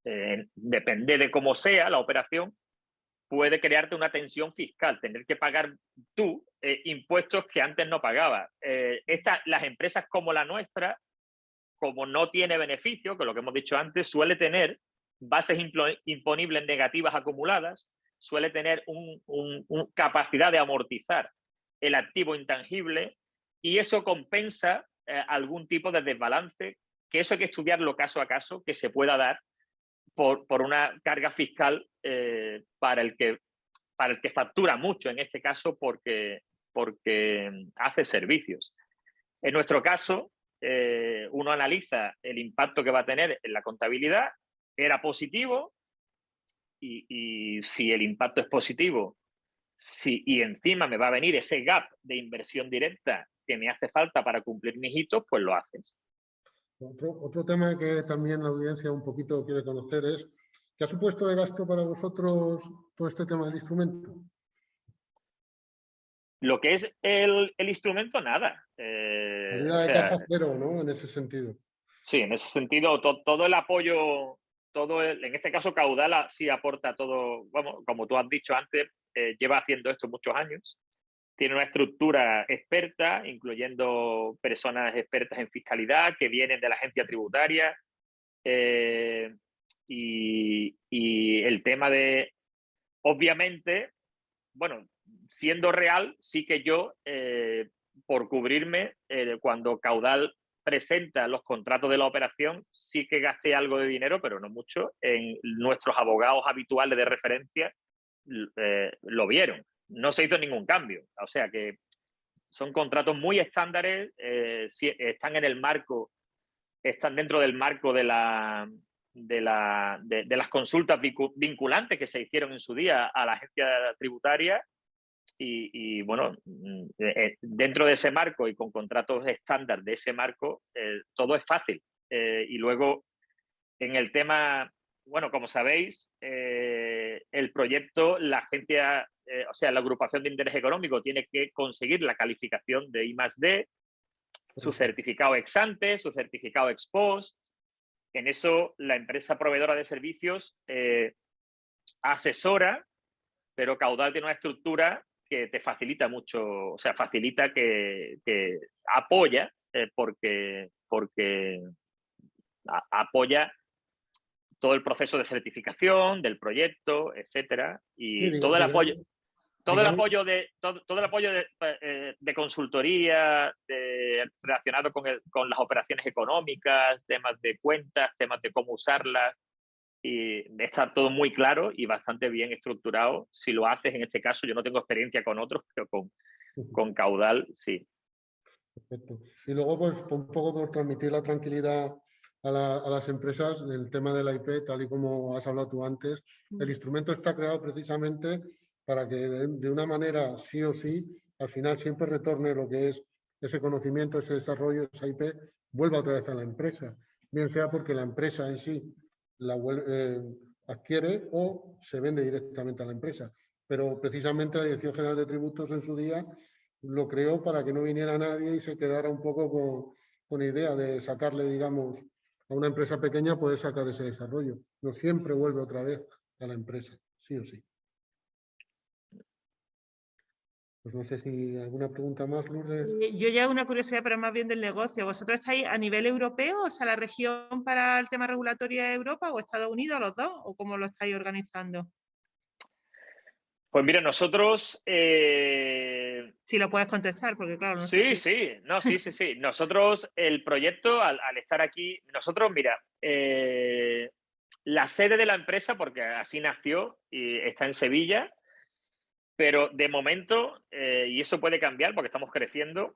eh, depende de cómo sea la operación, puede crearte una tensión fiscal, tener que pagar tú eh, impuestos que antes no pagabas. Eh, las empresas como la nuestra, como no tiene beneficio, que lo que hemos dicho antes, suele tener bases imponibles negativas acumuladas, suele tener una capacidad de amortizar el activo intangible y eso compensa algún tipo de desbalance, que eso hay que estudiarlo caso a caso, que se pueda dar por, una carga fiscal eh, para, el que, para el que factura mucho, en este caso porque, porque hace servicios. En nuestro caso, eh, uno analiza el impacto que va a tener en la contabilidad, era positivo, y, si el impacto es positivo, si, y encima me va a venir ese gap de inversión directa que me hace falta para cumplir mis hitos, pues lo haces. Otro, tema que también la audiencia un poquito quiere conocer es, ¿qué ha supuesto de gasto para vosotros todo este tema del instrumento? Lo que es el, instrumento, nada. Eh, de caja cero, ¿no? En ese sentido. Sí, en ese sentido, todo el apoyo, todo en este caso Caudala sí aporta todo, vamos, como tú has dicho antes, eh, lleva haciendo esto muchos años tiene una estructura experta, incluyendo personas expertas en fiscalidad que vienen de la agencia tributaria. Eh, y, el tema de, obviamente, bueno, siendo real, sí que yo, eh, por cubrirme, eh, cuando Caudal presenta los contratos de la operación, sí que gasté algo de dinero, pero no mucho, en nuestros abogados habituales de referencia lo vieron no se hizo ningún cambio. O sea que son contratos muy estándares, eh, están en el marco, están dentro del marco de, la, de, la, de, las consultas vinculantes que se hicieron en su día a la agencia tributaria y, bueno, eh, eh, dentro de ese marco y con contratos estándar de ese marco, todo es fácil. y luego, en el tema, bueno, como sabéis, el proyecto, la agencia eh, o sea, la agrupación de interés económico tiene que conseguir la calificación de I D, su certificado ex ante, su certificado ex post. En eso la empresa proveedora de servicios eh, asesora, pero Caudal tiene una estructura que te facilita mucho, o sea, facilita que, apoya, eh, porque, porque apoya todo el proceso de certificación del proyecto, etcétera, y todo el apoyo. Todo el apoyo de, todo, el apoyo de, eh, consultoría relacionado con, con, las operaciones económicas, temas de cuentas, temas de cómo usarlas, y está todo muy claro y bastante bien estructurado. Si lo haces, en este caso, yo no tengo experiencia con otros, pero con, con Caudal sí. Perfecto. Y luego, pues, un poco por transmitir la tranquilidad a, a, las empresas, el tema de la IP, tal y como has hablado tú antes, el instrumento está creado precisamente para que de, una manera sí o sí, al final siempre retorne lo que es ese conocimiento, ese desarrollo, esa IP, vuelva otra vez a la empresa. Bien sea porque la empresa en sí la eh, adquiere o se vende directamente a la empresa. pero precisamente la Dirección General de Tributos en su día lo creó para que no viniera nadie y se quedara un poco con, con idea de sacarle, digamos, a una empresa pequeña poder sacar ese desarrollo. No siempre vuelve otra vez a la empresa, sí o sí. Pues no sé si alguna pregunta más, Lourdes. Eh, yo ya una curiosidad, pero más bien del negocio. ¿Vosotros estáis a nivel europeo, o sea, la región para el tema regulatorio de Europa o Estados Unidos, los dos? ¿O cómo lo estáis organizando? Pues mira, nosotros... Eh, si lo puedes contestar, porque claro... No sí, sí, no, sí, sí, sí. Nosotros, el proyecto, al, estar aquí, nosotros, mira, eh, la sede de la empresa, porque así nació y está en Sevilla, pero de momento, eh, y eso puede cambiar porque estamos creciendo,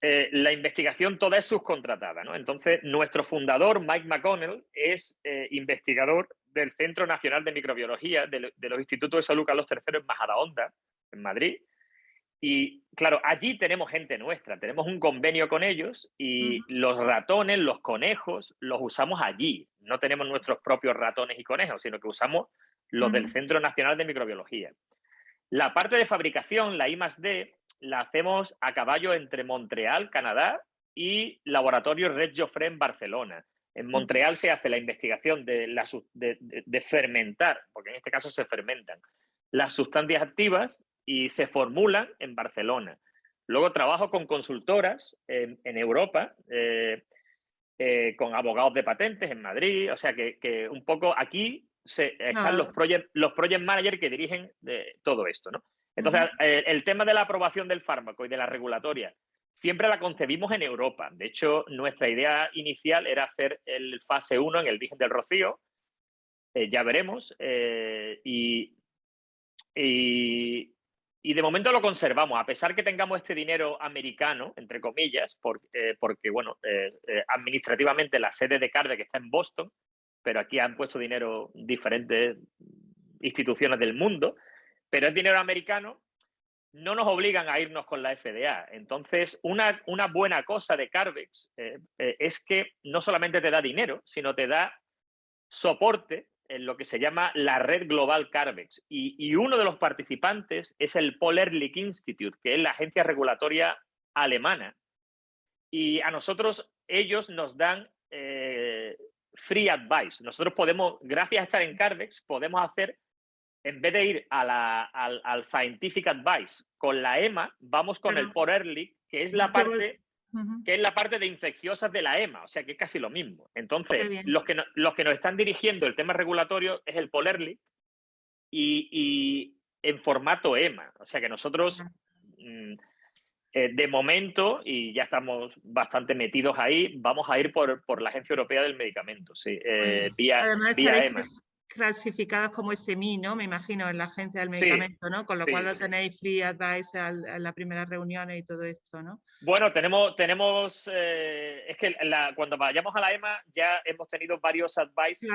la investigación toda es subcontratada. ¿no? Entonces, nuestro fundador, Mike McConnell, es investigador del Centro Nacional de Microbiología de, los Institutos de Salud Carlos III en Majadahonda, en Madrid. Y claro, allí tenemos gente nuestra, tenemos un convenio con ellos y los ratones, los conejos, los usamos allí. No tenemos nuestros propios ratones y conejos, sino que usamos los del Centro Nacional de Microbiología. La parte de fabricación, la I D, la hacemos a caballo entre Montreal, Canadá, y Laboratorio Red Joffre en Barcelona. En Montreal se hace la investigación de, de, fermentar, porque en este caso se fermentan, las sustancias activas y se formulan en Barcelona. Luego trabajo con consultoras en, Europa, eh, eh, con abogados de patentes en Madrid, o sea que, un poco aquí se, están los, project, los project managers que dirigen de todo esto. ¿no? Entonces, eh, el tema de la aprobación del fármaco y de la regulatoria siempre la concebimos en Europa. De hecho, nuestra idea inicial era hacer el fase 1 en el Virgen del Rocío, eh, ya veremos, eh, y, y, de momento lo conservamos, a pesar que tengamos este dinero americano, entre comillas, eh, porque, bueno, administrativamente la sede de Carve está en Boston, pero aquí han puesto dinero diferentes instituciones del mundo, pero es dinero americano no nos obligan a irnos con la FDA. Entonces, una, una buena cosa de Carvex eh, eh, es que no solamente te da dinero, sino te da soporte en lo que se llama la red global Carvex. Y, uno de los participantes es el Paul Ehrlich Institute, que es la agencia regulatoria alemana. Y a nosotros, ellos nos dan eh, free advice. Nosotros podemos, gracias a estar en Carvex, podemos hacer en vez de ir al, Scientific Advice con la EMA, vamos con el Por Early, que es la parte que es la parte de infecciosas de la EMA, o sea que es casi lo mismo. Entonces, los que, los que nos están dirigiendo el tema regulatorio es el Polerly y, y en formato EMA. O sea que nosotros, mm, eh, de momento, y ya estamos bastante metidos ahí, vamos a ir por, por la Agencia Europea del Medicamento, sí, eh, vía, vía EMA clasificadas como SMI, ¿no? Me imagino, en la agencia del medicamento, ¿no? Con lo cual lo tenéis free advice en la primera reunión y todo esto, ¿no? Bueno, tenemos, tenemos eh, es que cuando vayamos a la EMA ya hemos tenido varios advice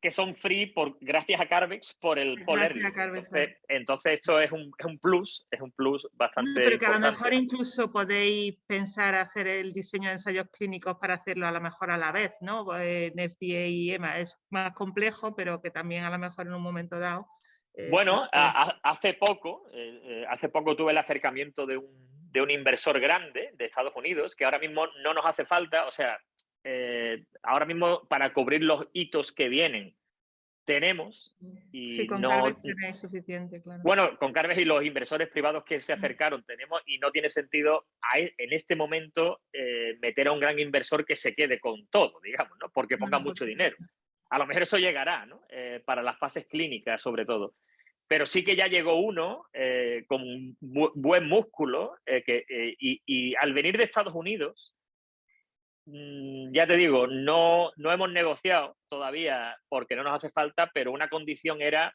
que son free por, gracias a Carvex por el Poler. Entonces, entonces, esto es un, es un, plus, es un plus bastante Pero que a lo mejor incluso podéis pensar hacer el diseño de ensayos clínicos para hacerlo a lo mejor a la vez, ¿no? En FDA y EMA es más complejo, pero que también a lo mejor en un momento dado... Eh, bueno, hace poco, eh, eh, hace poco tuve el acercamiento de un, de un, inversor grande de Estados Unidos que ahora mismo no nos hace falta, o sea, ahora mismo para cubrir los hitos que vienen tenemos y sí, con no tenéis suficiente, claro. Bueno, con Carves y los inversores privados que se acercaron tenemos y no tiene sentido e, en este momento meter a un gran inversor que se quede con todo, digamos, ¿no? Porque ponga mucho dinero. A lo mejor eso llegará, ¿no? Eh, para las fases clínicas, sobre todo. Pero sí que ya llegó uno eh, con un buen músculo eh, que, y, al venir de Estados Unidos, mm, ya te digo, no, no hemos negociado todavía porque no nos hace falta, pero una condición era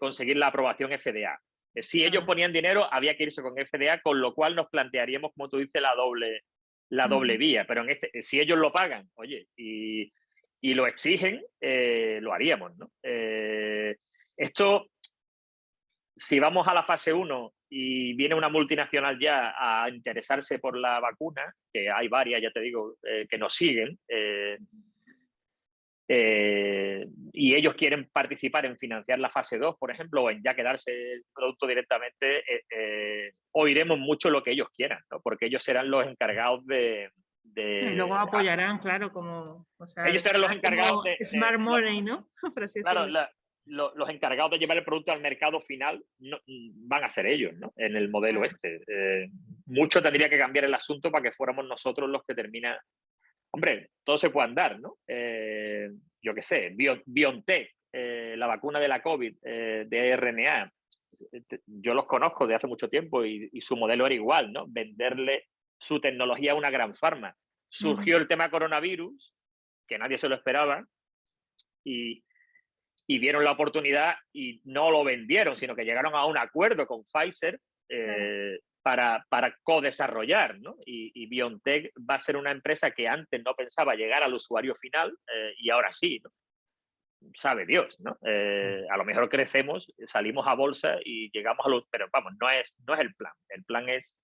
conseguir la aprobación FDA. Si ellos ponían dinero, había que irse con FDA, con lo cual nos plantearíamos, como tú dices, la doble, la doble vía. Pero en este, si ellos lo pagan, oye, y y lo exigen, eh, lo haríamos. ¿no? Eh, esto, si vamos a la fase 1 y viene una multinacional ya a interesarse por la vacuna, que hay varias, ya te digo, eh, que nos siguen, y ellos quieren participar en financiar la fase 2, por ejemplo, o en ya quedarse el producto directamente, oiremos mucho lo que ellos quieran, ¿no? porque ellos serán los encargados de... y luego apoyarán, claro, como... ellos serán los encargados de... Smart Money, ¿no? claro, los encargados de llevar el producto al mercado final van a ser ellos, ¿no? En el modelo este. Eh, mucho tendría que cambiar el asunto para que fuéramos nosotros los que termina Hombre, todo se puede andar, ¿no? Eh, yo qué sé, BioNTech, eh, la vacuna de la COVID, de RNA, yo los conozco de hace mucho tiempo y, su modelo era igual, ¿no? Venderle su tecnología a una gran farma. Surgió el tema coronavirus, que nadie se lo esperaba, y, y vieron la oportunidad y no lo vendieron, sino que llegaron a un acuerdo con Pfizer eh, para, para co-desarrollar. ¿no? Y, BioNTech va a ser una empresa que antes no pensaba llegar al usuario final eh, y ahora sí. ¿no? Sabe Dios, ¿no? Eh, a lo mejor crecemos, salimos a bolsa y llegamos a los... Pero vamos, no es, no es el plan. El plan es...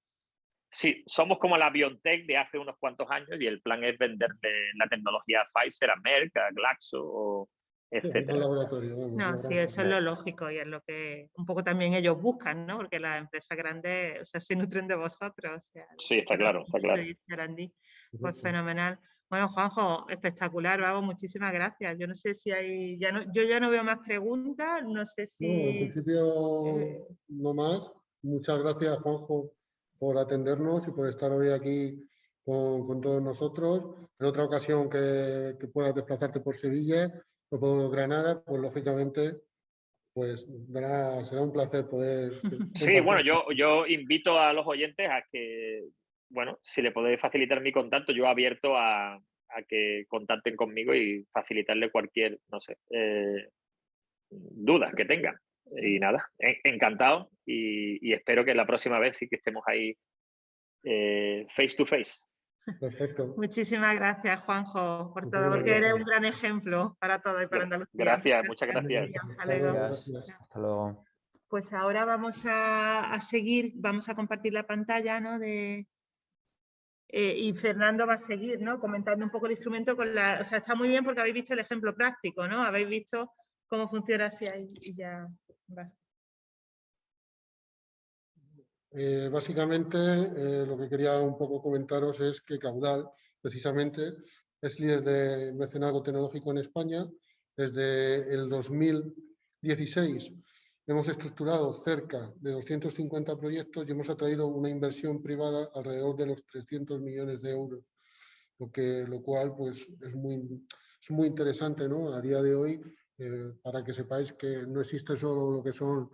Sí, somos como la BioNTech de hace unos cuantos años y el plan es venderle la tecnología a Pfizer, a Merck, a Glaxo o, no, sí, eso es lo lógico y es lo que un poco también ellos buscan, ¿no? Porque las empresas grandes, o sea, se nutren de vosotros. sí, está claro, está claro. Pues fenomenal. Bueno, Juanjo, espectacular, vamos, muchísimas gracias. Yo no sé si hay, ya no, yo ya no veo más preguntas, no sé si... No, en principio eh, no más. Muchas gracias, Juanjo, por atendernos y por estar hoy aquí con, todos nosotros. En otra ocasión que, que puedas desplazarte por Sevilla, por Granada, pues lógicamente pues será un placer poder... Sí, bueno, yo, yo invito a los oyentes a que, bueno, si le podéis facilitar mi contacto, yo abierto a, que contacten conmigo y facilitarle cualquier, no sé, eh, duda que tengan. Y nada, encantado y, espero que la próxima vez sí que estemos ahí eh, face to face. Perfecto. Muchísimas gracias, Juanjo, por todo, porque eres un gran ejemplo para todo y para Andalucía. Gracias, muchas gracias. Hasta luego. Pues ahora vamos a, seguir, vamos a compartir la pantalla, ¿no? De, eh, y Fernando va a seguir, ¿no? Comentando un poco el instrumento con la... O sea, está muy bien porque habéis visto el ejemplo práctico, ¿no? Habéis visto cómo funciona así ahí y ya... Eh, básicamente, eh, lo que quería un poco comentaros es que Caudal, precisamente, es líder de mecenazgo tecnológico en España. Desde el 2016 hemos estructurado cerca de 250 proyectos y hemos atraído una inversión privada alrededor de los 300 millones de euros, lo, que, lo cual pues, es, muy, es muy interesante ¿no? a día de hoy eh, para que sepáis que no existe solo lo que son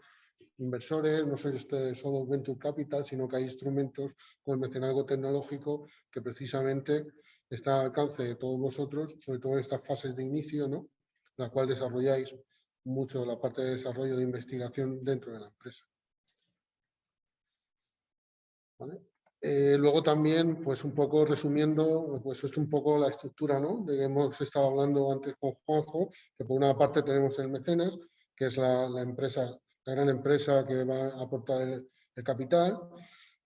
inversores, no soy este solo Venture Capital, sino que hay instrumentos como el mecenazgo tecnológico que precisamente está al alcance de todos vosotros, sobre todo en estas fases de inicio, ¿no? la cual desarrolláis mucho la parte de desarrollo de investigación dentro de la empresa. Eh, luego también, pues un poco resumiendo, pues es un poco la estructura, ¿no? De que hemos estado hablando antes con Juanjo, que por una parte tenemos el mecenas, que es la empresa la gran empresa que va a aportar el, capital,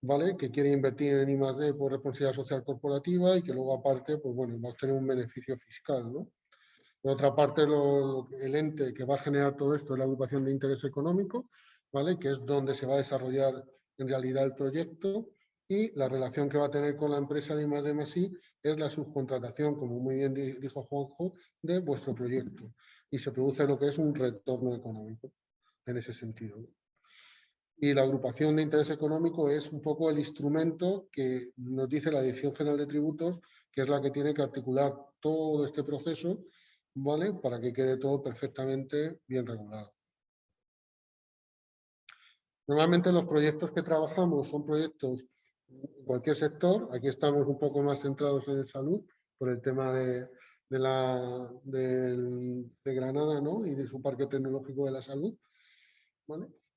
¿vale? que quiere invertir en I+.D. por responsabilidad social corporativa y que luego aparte pues bueno, va a tener un beneficio fiscal. ¿no? Por otra parte, el ente que va a generar todo esto es la agrupación de interés económico, ¿vale? que es donde se va a desarrollar en realidad el proyecto y la relación que va a tener con la empresa de I+D más I es la subcontratación, como muy bien dijo Juanjo, de vuestro proyecto y se produce lo que es un retorno económico en ese sentido. Y la agrupación de interés económico es un poco el instrumento que nos dice la Dirección General de Tributos, que es la que tiene que articular todo este proceso, ¿vale? Para que quede todo perfectamente bien regulado. Normalmente los proyectos que trabajamos son proyectos en cualquier sector. Aquí estamos un poco más centrados en salud por el tema de, la, de, de Granada ¿no? y de su parque tecnológico de la salud.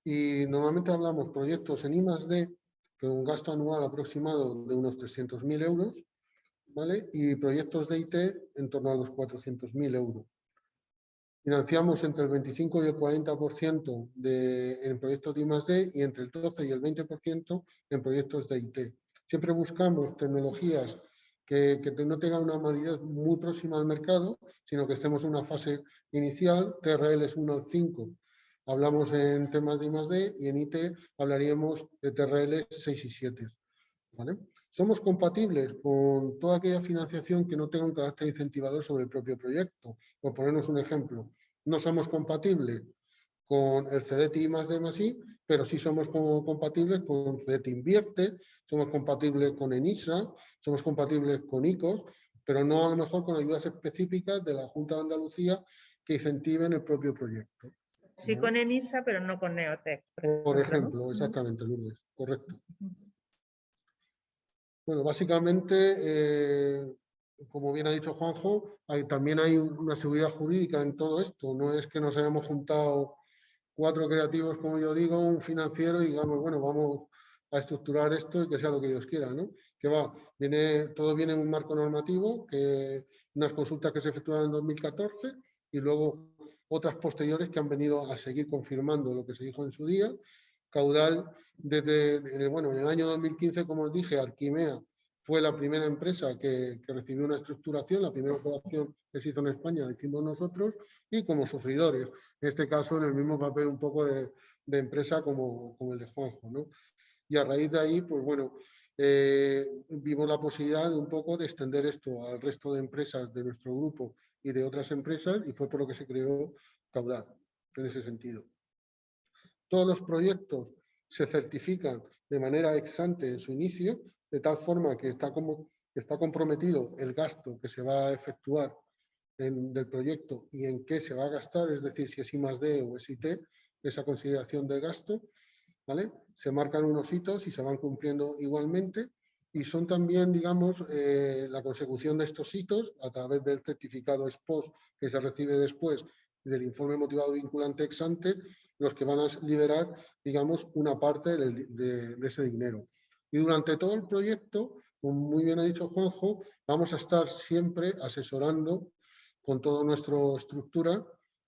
Y normalmente hablamos proyectos en I+.D. con un gasto anual aproximado de unos 300.000 euros, ¿vale? Y proyectos de IT en torno a los 400.000 euros. Financiamos entre el 25 y el 40% de, en proyectos de I+.D. y entre el 12 y el 20% en proyectos de IT. Siempre buscamos tecnologías que, que no tenga una validez muy próxima al mercado, sino que estemos en una fase inicial, TRL es 1 al 5, hablamos en temas de I+.D. y en IT hablaríamos de TRL 6 y 7. ¿vale? Somos compatibles con toda aquella financiación que no tenga un carácter incentivador sobre el propio proyecto. Por ponernos un ejemplo, no somos compatibles con el CDT más D I, pero sí somos compatibles con CDT Invierte, somos compatibles con ENISA, somos compatibles con ICOS, pero no a lo mejor con ayudas específicas de la Junta de Andalucía que incentiven el propio proyecto. Sí con ENISA, pero no con Neotec. Por ejemplo, exactamente, Lourdes, correcto. Bueno, básicamente, eh, como bien ha dicho Juanjo, también hay una seguridad jurídica en todo esto. No es que nos hayamos juntado cuatro creativos, como yo digo, un financiero y digamos, bueno, vamos a estructurar esto y que sea lo que Dios quiera, ¿no? Que va, viene, todo viene en un marco normativo, que unas consultas que se efectuaron en 2014 y luego otras posteriores que han venido a seguir confirmando lo que se dijo en su día. Caudal, desde, bueno, en el año 2015, como os dije, Arquimea fue la primera empresa que, recibió una estructuración, la primera operación que se hizo en España, decimos nosotros, y como sufridores, en este caso en el mismo papel un poco de, empresa como, como, el de Juanjo. ¿no? Y a raíz de ahí, pues bueno, eh, vimos la posibilidad de un poco de extender esto al resto de empresas de nuestro grupo y de otras empresas, y fue por lo que se creó Caudal, en ese sentido. Todos los proyectos se certifican de manera ex ante en su inicio, de tal forma que está, como, está comprometido el gasto que se va a efectuar en, del proyecto y en qué se va a gastar, es decir, si es I más D o es IT, esa consideración de gasto, Se marcan unos hitos y se van cumpliendo igualmente y son también, digamos, eh, la consecución de estos hitos a través del certificado SPOS que se recibe después del informe motivado vinculante ex ante, los que van a liberar, digamos, una parte de ese dinero. Y durante todo el proyecto, como muy bien ha dicho Juanjo, vamos a estar siempre asesorando con toda nuestra estructura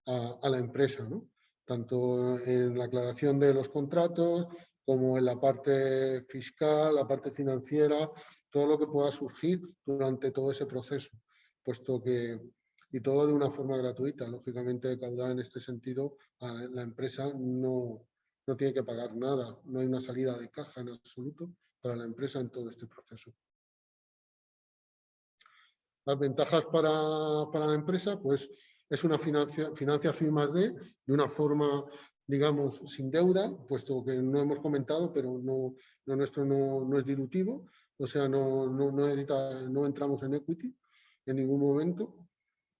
a, la empresa. Tanto en la aclaración de los contratos como en la parte fiscal, la parte financiera, todo lo que pueda surgir durante todo ese proceso, puesto que, y todo de una forma gratuita, lógicamente caudal en este sentido, la empresa no, no tiene que pagar nada, no hay una salida de caja en absoluto, para la empresa en todo este proceso. Las ventajas para, la empresa, pues es una financia, financiación más de, una forma, digamos, sin deuda, puesto que no hemos comentado, pero no, lo nuestro no, es dilutivo, o sea, no, no, no entramos en equity en ningún momento.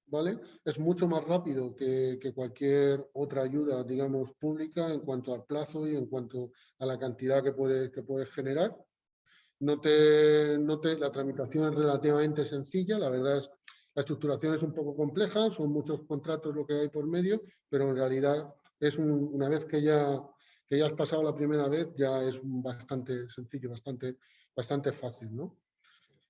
¿Vale? Es mucho más rápido que, que, cualquier otra ayuda, digamos, pública en cuanto al plazo y en cuanto a la cantidad que puede, que puede generar. No te, no te, la tramitación es relativamente sencilla, la verdad es la estructuración es un poco compleja, son muchos contratos lo que hay por medio, pero en realidad es una vez que ya, que ya has pasado la primera vez, ya es bastante sencillo, bastante, bastante fácil. ¿no?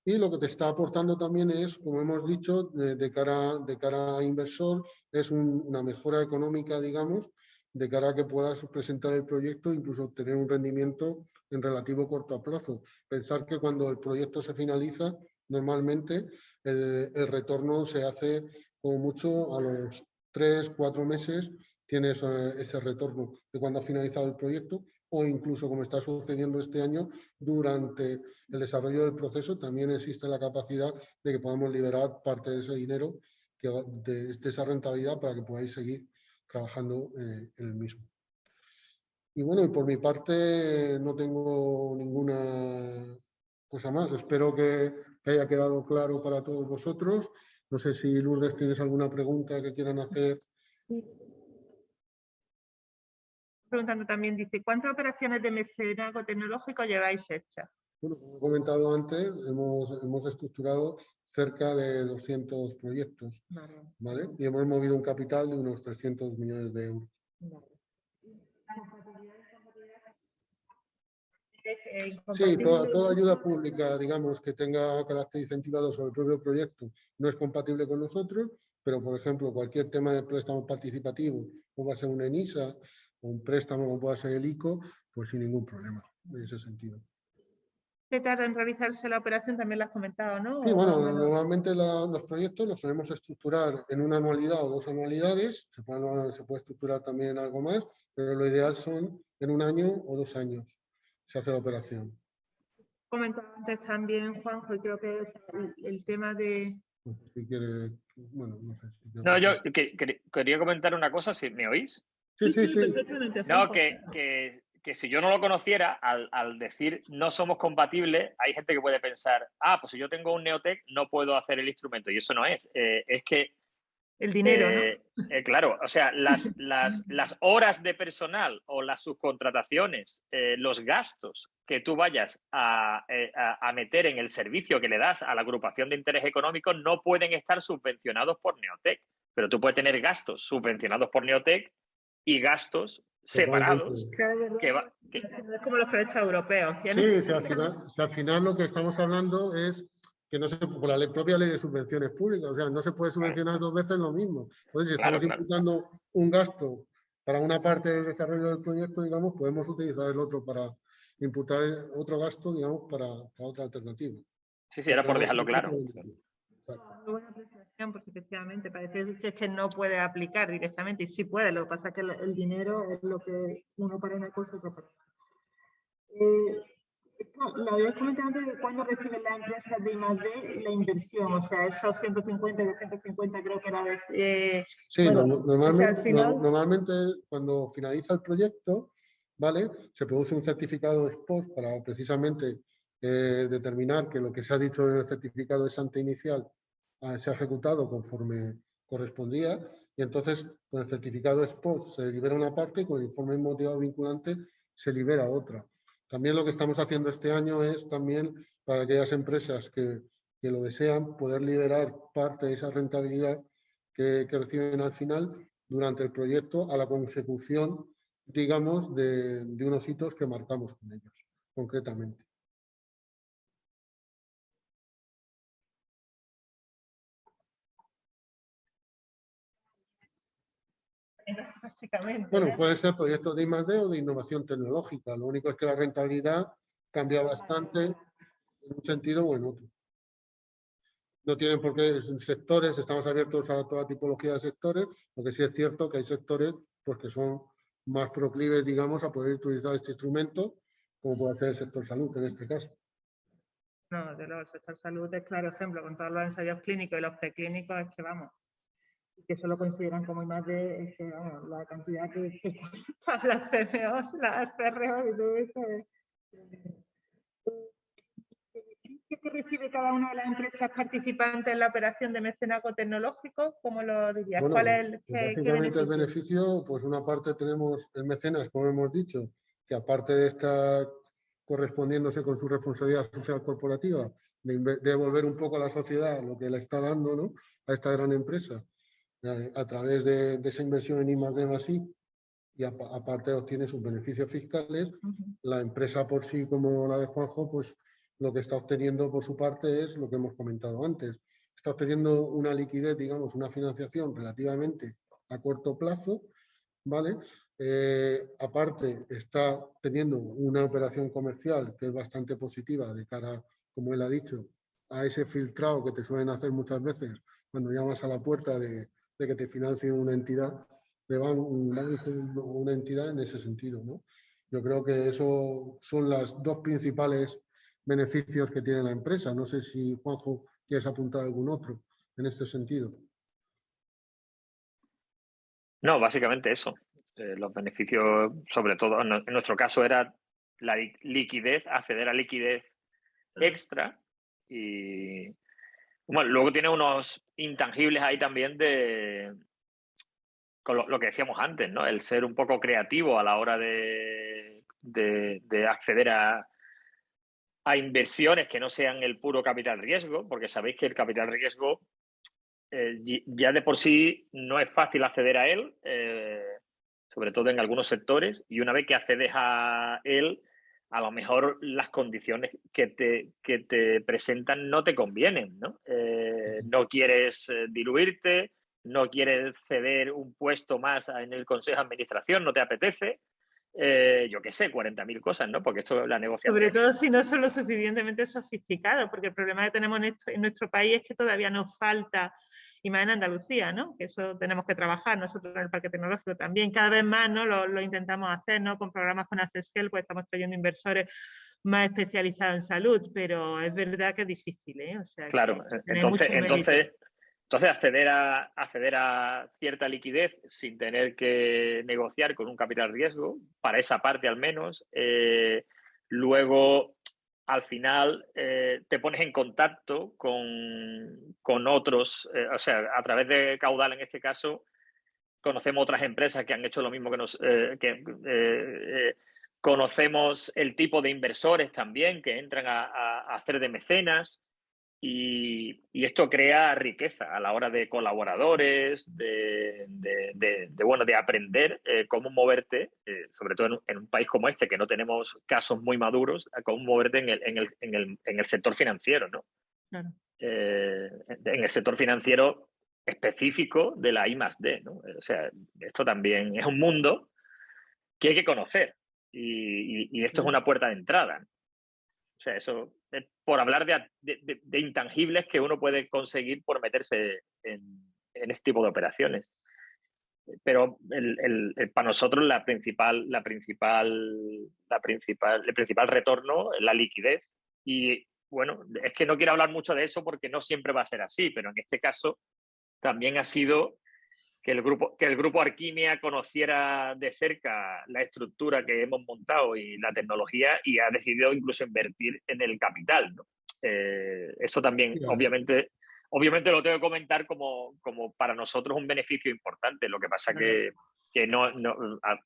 Y lo que te está aportando también es, como hemos dicho, de, cara, de cara a inversor, es una mejora económica, digamos, de cara a que puedas presentar el proyecto, incluso obtener un rendimiento en relativo corto plazo. Pensar que cuando el proyecto se finaliza, normalmente el, retorno se hace como mucho a los tres, cuatro meses, tienes eh, ese retorno de cuando ha finalizado el proyecto o incluso como está sucediendo este año, durante el desarrollo del proceso también existe la capacidad de que podamos liberar parte de ese dinero, de, esa rentabilidad para que podáis seguir trabajando eh, en el mismo. Y bueno, por mi parte no tengo ninguna cosa más. Espero que, haya quedado claro para todos vosotros. No sé si Lourdes tienes alguna pregunta que quieran hacer. Preguntando también, dice, ¿cuántas operaciones de mecenazgo tecnológico lleváis hechas? Bueno, como he comentado antes, hemos, hemos estructurado cerca de 200 proyectos. Vale. Y hemos movido un capital de unos 300 millones de euros. Sí, toda, toda, ayuda pública, digamos, que tenga carácter incentivado sobre el propio proyecto no es compatible con nosotros, pero, por ejemplo, cualquier tema de préstamo participativo, como va a ser una ENISA, o un préstamo como pueda ser el ICO, pues sin ningún problema, en ese sentido. que tarda en realizarse la operación? También lo has comentado, ¿no? Sí, bueno, normalmente los proyectos los solemos estructurar en una anualidad o dos anualidades, se puede, se puede estructurar también algo más, pero lo ideal son en un año o dos años se hace la operación. Comentaba antes también, Juanjo, y creo que es el, tema de... Si quiere, bueno, no sé. Si no, yo quería comentar una cosa, si me oís. Sí, sí, sí. No, que, que que si yo no lo conociera, al, decir no somos compatibles, hay gente que puede pensar, ah, pues si yo tengo un Neotec no puedo hacer el instrumento. Y eso no es. Eh, es que... El dinero, ¿no? Eh, eh, claro, o sea, las, las, las, horas de personal o las subcontrataciones, los gastos que tú vayas a, a, meter en el servicio que le das a la agrupación de interés económico no pueden estar subvencionados por Neotec. Pero tú puedes tener gastos subvencionados por Neotec y gastos separados. Que va, Es como los proyectos europeos. Sí, si al, final, al, final, lo que estamos hablando es que no se, por la ley, propia ley de subvenciones públicas, o sea, no se puede subvencionar dos veces lo mismo. Entonces, si estamos imputando un gasto para una parte del desarrollo del proyecto, digamos, podemos utilizar el otro para imputar otro gasto, digamos, para, para otra alternativa. Sí, sí, era por dejarlo claro. Muy buena apreciación, porque efectivamente parece que, es que no puede aplicar directamente, y sí puede, lo que pasa es que el, dinero es lo que uno para una cosa y otro para otra. Eh, lo habías comentado antes de cuándo reciben las empresas de I+.D. la inversión, o sea, esos 150 y 250 creo que era de... Eh, sí, normalmente, normalmente cuando finaliza el proyecto, ¿vale? Se produce un certificado SPOS para precisamente eh, determinar que lo que se ha dicho en el certificado de santa inicial ah, se ha ejecutado conforme correspondía y entonces con el certificado SPOS se libera una parte y con el informe motivado vinculante se libera otra. También lo que estamos haciendo este año es también para aquellas empresas que, lo desean poder liberar parte de esa rentabilidad que, reciben al final durante el proyecto a la consecución, digamos, de unos hitos que marcamos con ellos, concretamente. Básicamente. Bueno, puede ser proyectos de I+.D. o de innovación tecnológica. Lo único es que la rentabilidad cambia bastante en un sentido o en otro. No tienen por qué, en sectores, estamos abiertos a toda tipología de sectores, lo que sí es cierto que hay sectores pues, que son más proclives, digamos, a poder utilizar este instrumento, como puede ser el sector salud en este caso. No, de el sector salud es claro ejemplo, con todos los ensayos clínicos y los preclínicos, es que vamos, que eso lo consideran como más de la cantidad que, que las CMOs, las CRO y todo eso. ¿Qué recibe cada una de las empresas participantes en la operación de mecenaco tecnológico? ¿Cómo lo dirías? ¿Cuál es el, pues básicamente el beneficio, pues una parte tenemos el mecenas, como hemos dicho, que aparte de estar correspondiéndose con su responsabilidad social corporativa, de devolver un poco a la sociedad lo que le está dando ¿no? a esta gran empresa, a través de, esa inversión en I más D más I, y aparte obtiene sus beneficios fiscales, la empresa por sí, como la de Juanjo, pues lo que está obteniendo por su parte es lo que hemos comentado antes. Está obteniendo una liquidez, digamos, una financiación relativamente a corto plazo, ¿vale? Eh, aparte, está teniendo una operación comercial que es bastante positiva de cara, como él ha dicho, a ese filtrado que te suelen hacer muchas veces cuando llamas a la puerta de, de que te financie una entidad, de una entidad en ese sentido. ¿no? Yo creo que eso son los dos principales beneficios que tiene la empresa. No sé si, Juanjo, quieres apuntar algún otro en este sentido. No, básicamente eso. Eh, los beneficios, sobre todo, en nuestro caso era la liquidez, acceder a liquidez extra y, bueno, luego tiene unos intangibles ahí también de con lo, que decíamos antes, ¿no? El ser un poco creativo a la hora de, de, acceder a, a, inversiones que no sean el puro capital riesgo, porque sabéis que el capital riesgo eh, ya de por sí no es fácil acceder a él, eh, sobre todo en algunos sectores, y una vez que accedes a él, a lo mejor las condiciones que te, que te presentan no te convienen, ¿no? Eh, no quieres eh, diluirte, no quieres ceder un puesto más en el Consejo de Administración, no te apetece, eh, yo qué sé, 40.000 cosas, ¿no? Porque esto es la negociación. Sobre todo si no son lo suficientemente sofisticados, porque el problema que tenemos en, nuestro país es que todavía nos falta, y más en Andalucía, ¿no? Que eso tenemos que trabajar nosotros en el Parque Tecnológico también. Cada vez más, ¿no? Lo, intentamos hacer, ¿no? Con programas con Accessel, pues estamos trayendo inversores más especializados en salud, pero es verdad que es difícil, ¿eh? O sea, claro, entonces, entonces entonces, acceder a, acceder a cierta liquidez sin tener que negociar con un capital riesgo, para esa parte al menos, eh, luego al final eh, te pones en contacto con, otros, eh, o sea, a través de Caudal en este caso, conocemos otras empresas que han hecho lo mismo que nos... que, conocemos el tipo de inversores también que entran a hacer de mecenas. Y, esto crea riqueza a la hora de colaboradores, de, bueno, de aprender eh, cómo moverte, eh, sobre todo en un, país como este, que no tenemos casos muy maduros, cómo moverte en el, en el, en el, en el sector financiero, ¿no? Eh, en el sector financiero específico de la I más D, ¿no? O sea, esto también es un mundo que hay que conocer y, y esto es una puerta de entrada. O sea, eso es por hablar de, intangibles que uno puede conseguir por meterse en, este tipo de operaciones. Pero para nosotros la principal, la principal, la principal, el principal retorno es la liquidez. Y bueno, es que no quiero hablar mucho de eso porque no siempre va a ser así, pero en este caso también ha sido que el grupo, que el grupo Arquimia conociera de cerca la estructura que hemos montado y la tecnología y ha decidido incluso invertir en el capital. Eh, eso también, obviamente, obviamente lo tengo que comentar como, como para nosotros un beneficio importante. Lo que pasa que, que no, no,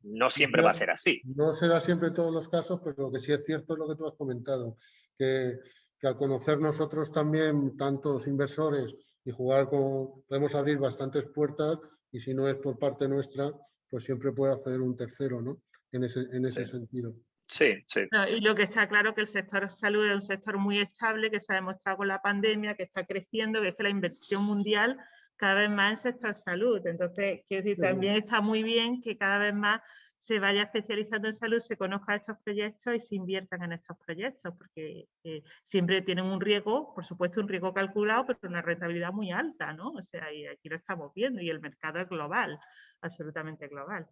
no siempre va a ser así. No se da siempre en todos los casos, pero lo que sí es cierto es lo que tú has comentado, que, que al conocer nosotros también tantos inversores y jugar con, podemos abrir bastantes puertas y si no es por parte nuestra, pues siempre puede hacer un tercero, ¿no? En ese, en ese sentido. Sí, sí. y lo que está claro que el sector salud es un sector muy estable, que se ha demostrado con la pandemia, que está creciendo, que es que la inversión mundial cada vez más en sector salud. Entonces, quiero decir, también está muy bien que cada vez más se vaya especializando en salud, se conozca estos proyectos y se inviertan en estos proyectos, porque eh, siempre tienen un riesgo, por supuesto un riesgo calculado, pero una rentabilidad muy alta, ¿no? O sea, y aquí lo estamos viendo y el mercado es global, absolutamente global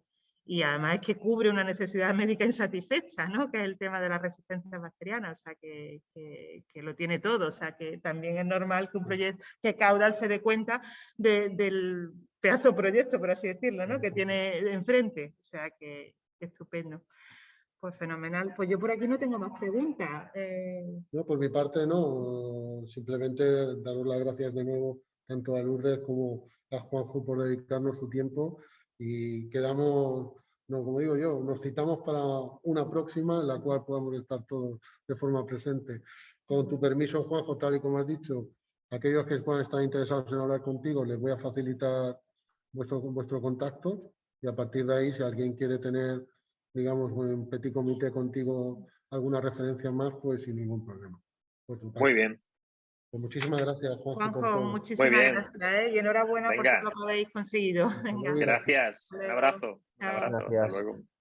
y además es que cubre una necesidad médica insatisfecha, ¿no? que es el tema de la resistencia bacteriana, o sea, que, lo tiene todo, o sea, que también es normal que un proyecto, que Caudal se dé cuenta del pedazo proyecto, por así decirlo, ¿no? que tiene enfrente, o sea, que, estupendo. Pues fenomenal. Pues yo por aquí no tengo más preguntas. Eh. No, por mi parte no, simplemente daros las gracias de nuevo tanto a Lourdes como a Juanjo por dedicarnos su tiempo y quedamos, no, como digo yo, nos citamos para una próxima en la cual podamos estar todos de forma presente. Con tu permiso, Juanjo, tal y como has dicho, aquellos que puedan estar interesados en hablar contigo, les voy a facilitar vuestro, vuestro contacto y a partir de ahí, si alguien quiere tener, digamos, un petit comité contigo alguna referencia más, pues sin ningún problema. Muy bien. Pues muchísimas gracias, Juanjo. Juanjo, muchísimas gracias ¿eh? y enhorabuena por todo lo que habéis conseguido. Gracias, un abrazo. Un abrazo. Hasta luego.